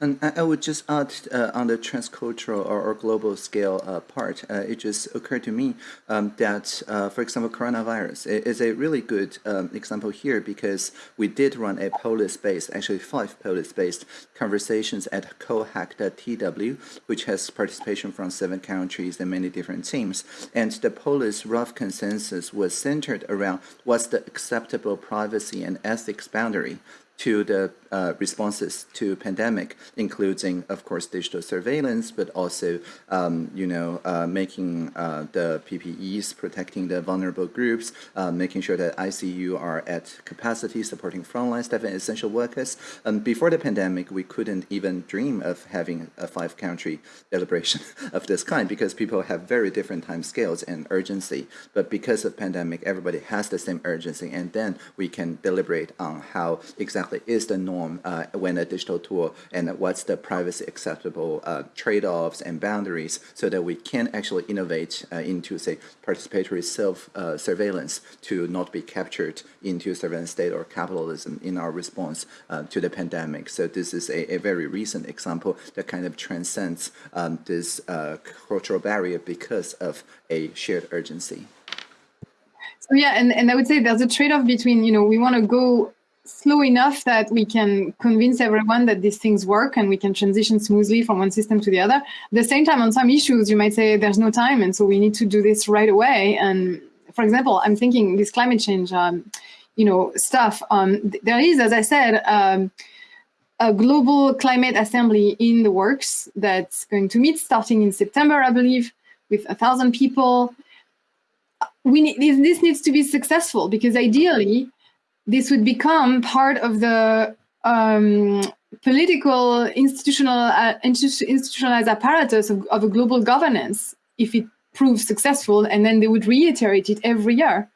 And I would just add uh, on the transcultural or, or global scale uh, part, uh, it just occurred to me um, that, uh, for example, coronavirus is a really good um, example here because we did run a polis-based, actually five polis-based conversations at COHAC.tw, which has participation from seven countries and many different teams. And the polis rough consensus was centered around what's the acceptable privacy and ethics boundary to the uh, responses to pandemic, including, of course, digital surveillance, but also, um, you know, uh, making uh, the PPEs, protecting the vulnerable groups, uh, making sure that ICU are at capacity, supporting frontline staff and essential workers. Um, before the pandemic, we couldn't even dream of having a five-country deliberation of this kind because people have very different time scales and urgency. But because of pandemic, everybody has the same urgency, and then we can deliberate on how exactly is the norm norm uh, when a digital tool and what's the privacy acceptable uh, trade-offs and boundaries so that we can actually innovate uh, into, say, participatory self-surveillance uh, to not be captured into surveillance state or capitalism in our response uh, to the pandemic. So this is a, a, very recent example that kind of transcends um, this uh, cultural barrier because of a shared urgency.
So yeah, and, and I would say there's a trade-off between, you know, we want to go slow enough that we can convince everyone that these things work and we can transition smoothly from one system to the other. At the same time, on some issues, you might say there's no time, and so we need to do this right away. And for example, I'm thinking this climate change, um, you know, stuff. Um, there is, as I said, um, a global climate assembly in the works that's going to meet starting in September, I believe, with a thousand people. We need, this needs to be successful because ideally, this would become part of the um, political institutional uh, institutionalized apparatus of, of, a global governance if it proves successful, and then they would reiterate it every year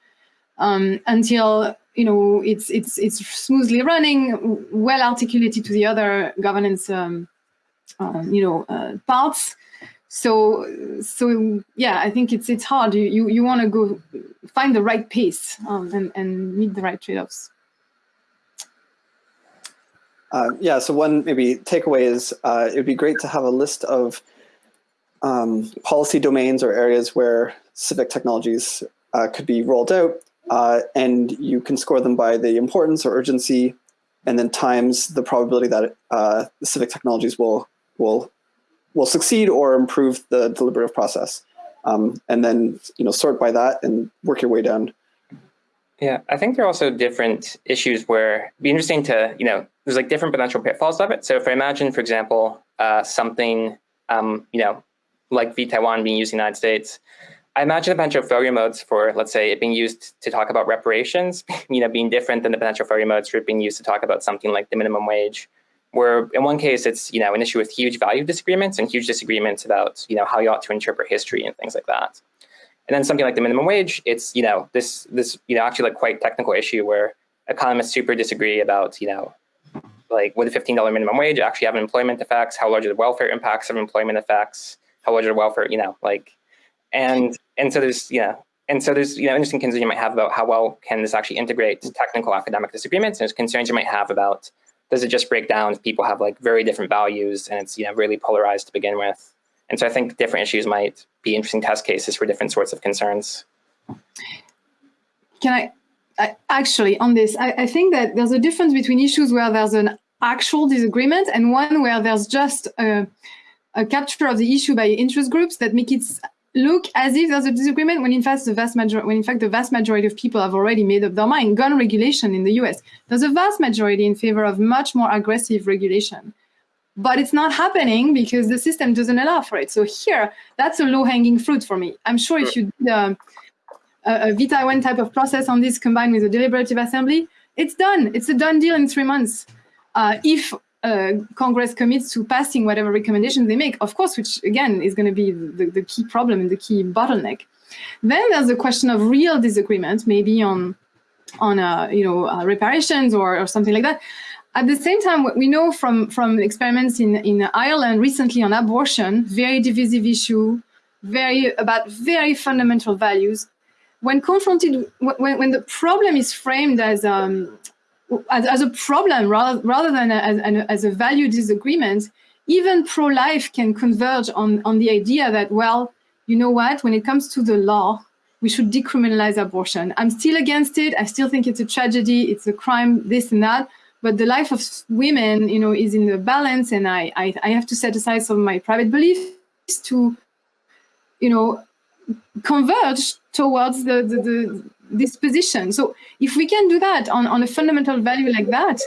um, until you know it's it's it's smoothly running, well articulated to the other governance um, um you know uh, parts, so so yeah i think it's it's hard. You you, you want to go find the right pace um, and and meet the right trade-offs.
Uh, yeah so one maybe takeaway is uh, it would be great to have a list of um, policy domains or areas where civic technologies uh, could be rolled out uh, and you can score them by the importance or urgency and then times the probability that uh, civic technologies will will will succeed or improve the deliberative process. Um, and then you know sort by that and work your way down.
Yeah, I think there are also different issues where it'd be interesting to, you know, there's like different potential pitfalls of it. So if I imagine, for example, uh, something, um, you know, like vTaiwan being used in the United States, I imagine the potential failure modes for, let's say, it being used to talk about reparations, you know, being different than the potential failure modes for it being used to talk about something like the minimum wage where in one case it's you know an issue with huge value disagreements and huge disagreements about you know how you ought to interpret history and things like that. And then something like the minimum wage, it's, you know, this, this, you know, actually like quite technical issue where economists super disagree about, you know, like would a $15 minimum wage actually have employment effects? How large are the welfare impacts of employment effects? How large are the welfare, you know, like, and, and so there's, you know, and so there's, you know, interesting concerns you might have about how well can this actually integrate technical academic disagreements. And there's concerns you might have about, does it just break down if people have like very different values and it's, you know, really polarized to begin with? And so I think different issues might be interesting test cases for different sorts of concerns.
Can I, I actually on this, I, I think that there's a difference between issues where there's an actual disagreement and one where there's just a, a capture of the issue by interest groups that make it look as if there's a disagreement when in fact the vast majority when in fact the vast majority of people have already made up their mind gun regulation in the US there's a vast majority in favor of much more aggressive regulation but it's not happening because the system doesn't allow for it. So here, that's a low-hanging fruit for me. I'm sure if you did um, a, a vTaiwan type of process on this combined with a deliberative assembly, it's done. It's a done deal in three months. Uh, if uh, Congress commits to passing whatever recommendations they make, of course, which again is going to be the, the key problem and the key bottleneck. Then there's the question of real disagreement, maybe on on uh, you know uh, reparations or, or something like that. At the same time, what we know from, from experiments in, in Ireland recently on abortion, very divisive issue, very about very fundamental values. When confronted, when, when the problem is framed as, um, as, as, a problem rather, rather than as, as a value disagreement, even pro-life can converge on, on the idea that, well, you know what, when it comes to the law, we should decriminalize abortion. I'm still against it. I still think it's a tragedy. It's a crime, this and that but the life of women, you know, is in the balance, and I, I, I have to set aside some of my private beliefs to, you know, converge towards the, the, the this position. So if we can do that on, on a fundamental value like that,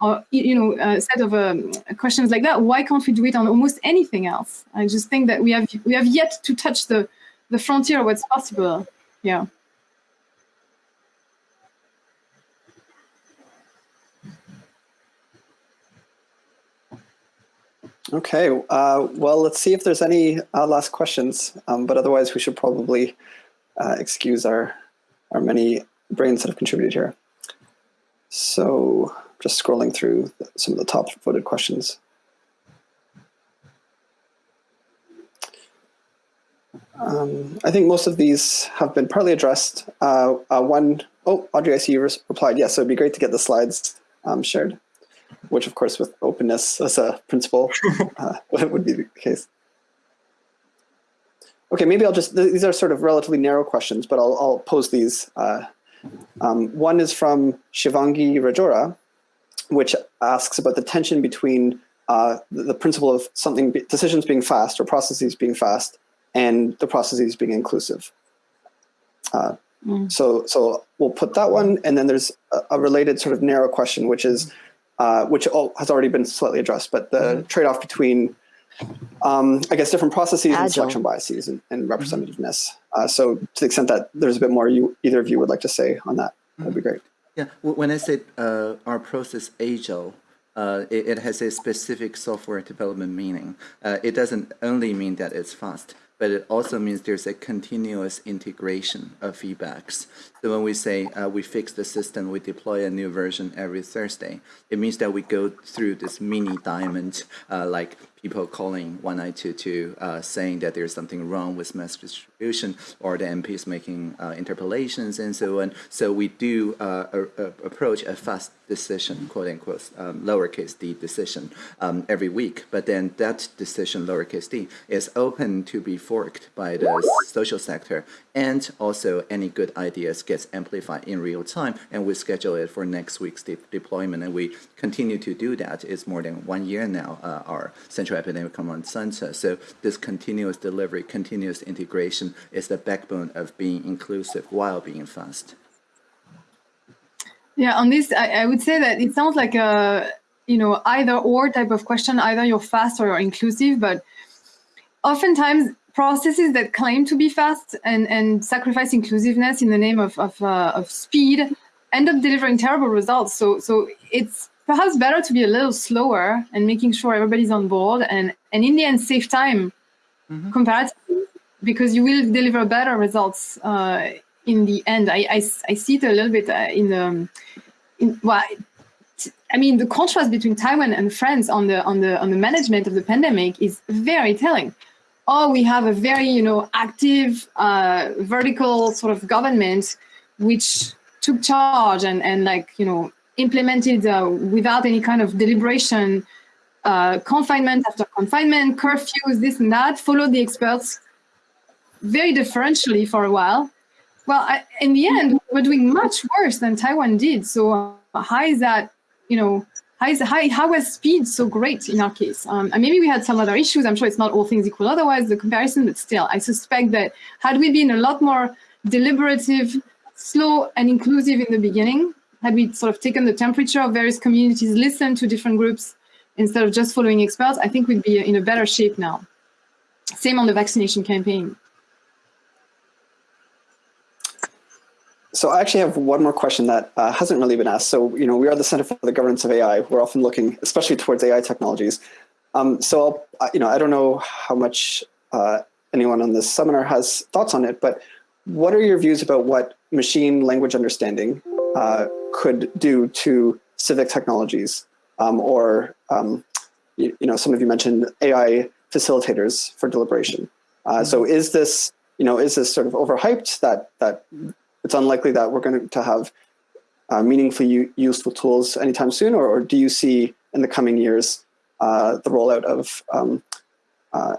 or you know, a set of um, questions like that, why can't we do it on almost anything else? I just think that we have we have yet to touch the the frontier of what's possible. Yeah.
Okay, uh, well, let's see if there's any uh, last questions, um, but otherwise we should probably uh, excuse our, our many brains that have contributed here. So just scrolling through some of the top voted questions. Um, I think most of these have been partly addressed. Uh, uh, one, oh, Audrey, I see you replied. Yes, so it'd be great to get the slides um, shared which of course with openness as a principle uh, would be the case. Okay, maybe I'll just, these are sort of relatively narrow questions, but I'll, I'll pose these. Uh, um, one is from Shivangi Rajora, which asks about the tension between uh, the, the, principle of something, decisions being fast or processes being fast and the processes being inclusive. Uh, mm. So, so we'll put that one, and then there's a, a related sort of narrow question, which is uh, which has already been slightly addressed, but the mm trade-off between, um, I guess, different processes Agile. and selection biases and, and mm-hmm. representativeness. Mm -hmm. uh, so to the extent that there's a bit more you either of you would like to say on that, that'd be great.
Yeah, when I said uh, our process agile, uh, it, it, has a specific software development meaning. Uh, it doesn't only mean that it's fast but it also means there's a continuous integration of feedbacks. So when we say uh, we fix the system, we deploy a new version every Thursday, it means that we go through this mini diamond, uh, like people calling 1922 uh, saying that there's something wrong with mass distribution or the MPs making uh, interpellations and so on. So we do uh, a, a approach a fast decision, quote unquote, um, lowercase d decision um, every week. But then that decision, lowercase d, is open to be forked by the social sector and also any good ideas gets amplified in real time and we schedule it for next week's de deployment and we continue to do that. It's more than one year now, uh, our Central Epidemic Command Center. So this continuous delivery, continuous integration is the backbone of being inclusive while being fast.
Yeah, on this, I, I would say that it sounds like a, you know, either or type of question, either you're fast or you're inclusive, but oftentimes processes that claim to be fast and, and sacrifice inclusiveness in the name of, of, uh, of speed end up delivering terrible results. So, so it's perhaps better to be a little slower and making sure everybody's on board and, and in the end save time mm -hmm. comparatively because you will deliver better results uh, in the end. I, I, I, see it a little bit uh, in the, in, well, I mean, the contrast between Taiwan and France on the on the on the management of the pandemic is very telling. Oh, we have a very you know active uh, vertical sort of government which took charge and and like you know implemented uh, without any kind of deliberation uh, confinement after confinement, curfews, this and that, followed the experts very differentially for a while. Well, I, in the end, we're doing much worse than Taiwan did. So uh, how is that, you know, how, is, how, how was speed so great in our case? Um, and maybe we had some other issues. I'm sure it's not all things equal otherwise, the comparison, but still, I suspect that had we been a lot more deliberative, slow and inclusive in the beginning, had we sort of taken the temperature of various communities, listened to different groups, instead of just following experts, I think we'd be in a better shape now. Same on the vaccination campaign.
So I actually have one more question that uh, hasn't really been asked. So, you know, we are the Center for the Governance of AI. We're often looking, especially towards AI technologies. Um, so, I'll, you know, I don't know how much uh, anyone on this seminar has thoughts on it, but what are your views about what machine language understanding uh, could do to civic technologies um, or um, you, you, know some of you mentioned AI facilitators for deliberation. Uh, mm-hmm. So is this you know is this sort of overhyped that that it's unlikely that we're going to have uh, meaningfully useful tools anytime soon, or, or, do you see in the coming years uh, the rollout of um, uh,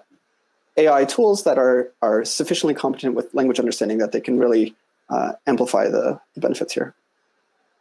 AI tools that are are sufficiently competent with language understanding that they can really uh, amplify the, the benefits here?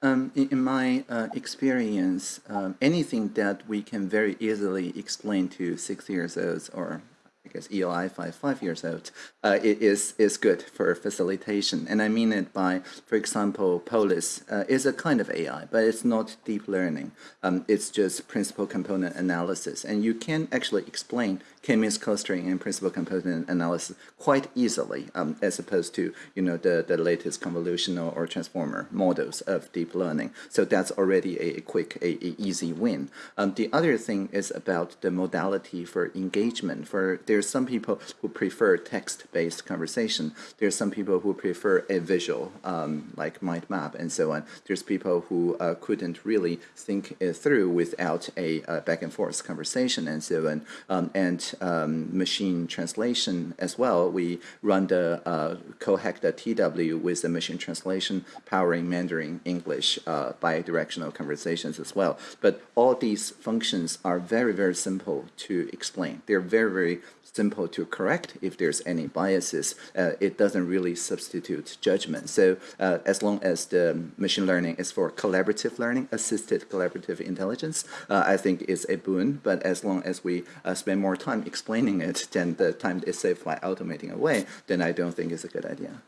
Um, in, in, my uh, experience, um, anything that we can very easily explain to six years olds or I guess ELI five five years old uh, is is good for facilitation, and I mean it by, for example, Polis uh, is a kind of AI, but it's not deep learning. Um, it's just principal component analysis, and you can actually explain k-means clustering and principal component analysis quite easily, um, as opposed to you know the the latest convolutional or transformer models of deep learning. So that's already a, a quick, a, a, easy win. Um, the other thing is about the modality for engagement. For the there's some people who prefer text-based conversation. There's some people who prefer a visual, um, like mind map and so on. There's people who uh, couldn't really think it through without a uh, back and forth conversation and so on. Um, and um, machine translation as well. We run the uh, Cohecta TW with the machine translation powering Mandarin English uh, bidirectional conversations as well. But all these functions are very, very simple to explain. They're very, very simple to correct if there's any biases. Uh, it doesn't really substitute judgment. So uh, as long as the machine learning is for collaborative learning, assisted collaborative intelligence, uh, I think is a boon. But as long as we uh, spend more time explaining it than the time is saved by automating away, then I don't think it's a good idea.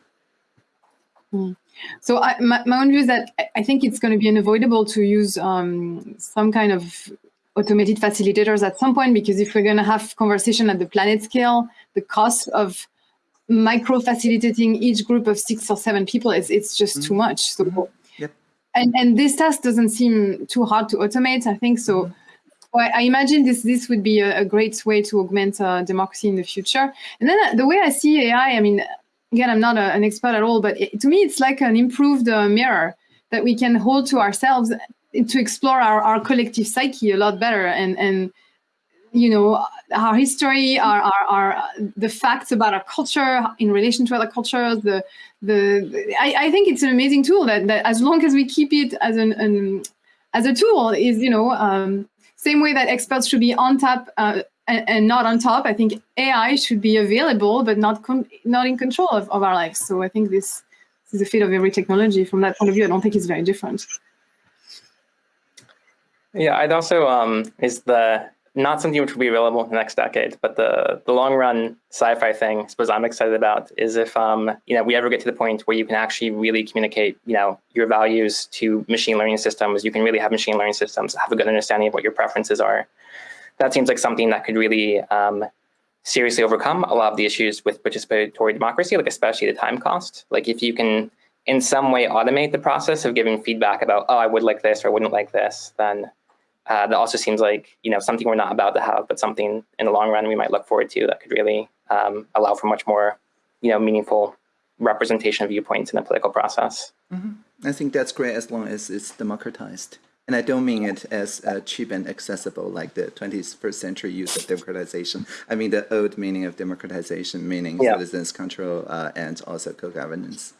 Mm. So I, my, my, own view is that I think it's going to be unavoidable to use um, some kind of automated facilitators at some point, because if we're going to have conversation at the planet scale, the cost of micro facilitating each group of six or seven people is it's just mm -hmm. too much. So, mm -hmm. yep. and and this task doesn't seem too hard to automate. I think so. Mm -hmm. Well, I imagine this this would be a, a great way to augment uh, democracy in the future. And then uh, the way I see AI, I mean, again, I'm not a, an expert at all, but it, to me, it's like an improved uh, mirror that we can hold to ourselves to explore our, our collective psyche a lot better and and you know our history our, our, our the facts about our culture in relation to other cultures the the I, I think it's an amazing tool that, that as long as we keep it as an, an as a tool is you know um, same way that experts should be on top uh, and, and, not on top. I think ai should be available but not not in control of, of our lives. So i think this, this is the fate of every technology from that point of view. I don't think it's very different.
Yeah, I'd also um, is the not something which will be available in the next decade, but the the long run sci-fi thing, I suppose I'm excited about is if um, you know we ever get to the point where you can actually really communicate, you know, your values to machine learning systems. You can really have machine learning systems have a good understanding of what your preferences are. That seems like something that could really um, seriously overcome a lot of the issues with participatory democracy, like especially the time cost. Like if you can in some way automate the process of giving feedback about, oh, I would like this or I wouldn't like this, then uh, that also seems like you know something we're not about to have, but something in the long run we might look forward to that could really um, allow for much more you know, meaningful representation of viewpoints in the political process.
I think that's great as long as it's democratized. And I don't mean it as uh, cheap and accessible like the 21st century use of democratization. I mean the old meaning of democratization, meaning
Yeah.
citizens control uh, and also co-governance.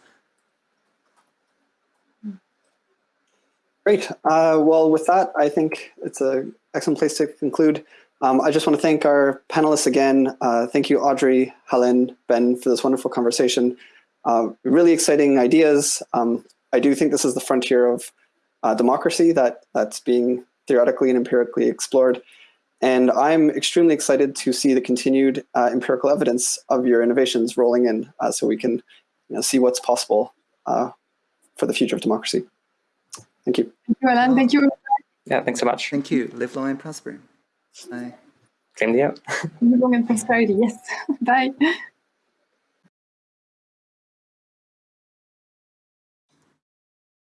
Great. Uh, well, with that, I think it's an excellent place to conclude. Um, I just want to thank our panelists again. Uh, thank you, Audrey, Helen, Ben, for this wonderful conversation. Uh, really exciting ideas. Um, I do think this is the frontier of uh, democracy that that's being theoretically and empirically explored. And I'm extremely excited to see the continued uh, empirical evidence of your innovations rolling in uh, so we can you know, see what's possible for the future of democracy. Thank you.
Thank you, Alan. Thank you.
Yeah, thanks so much.
Thank you. Live long and prosper. Bye.
Same to you.
Long and prosperity. Yes. Bye.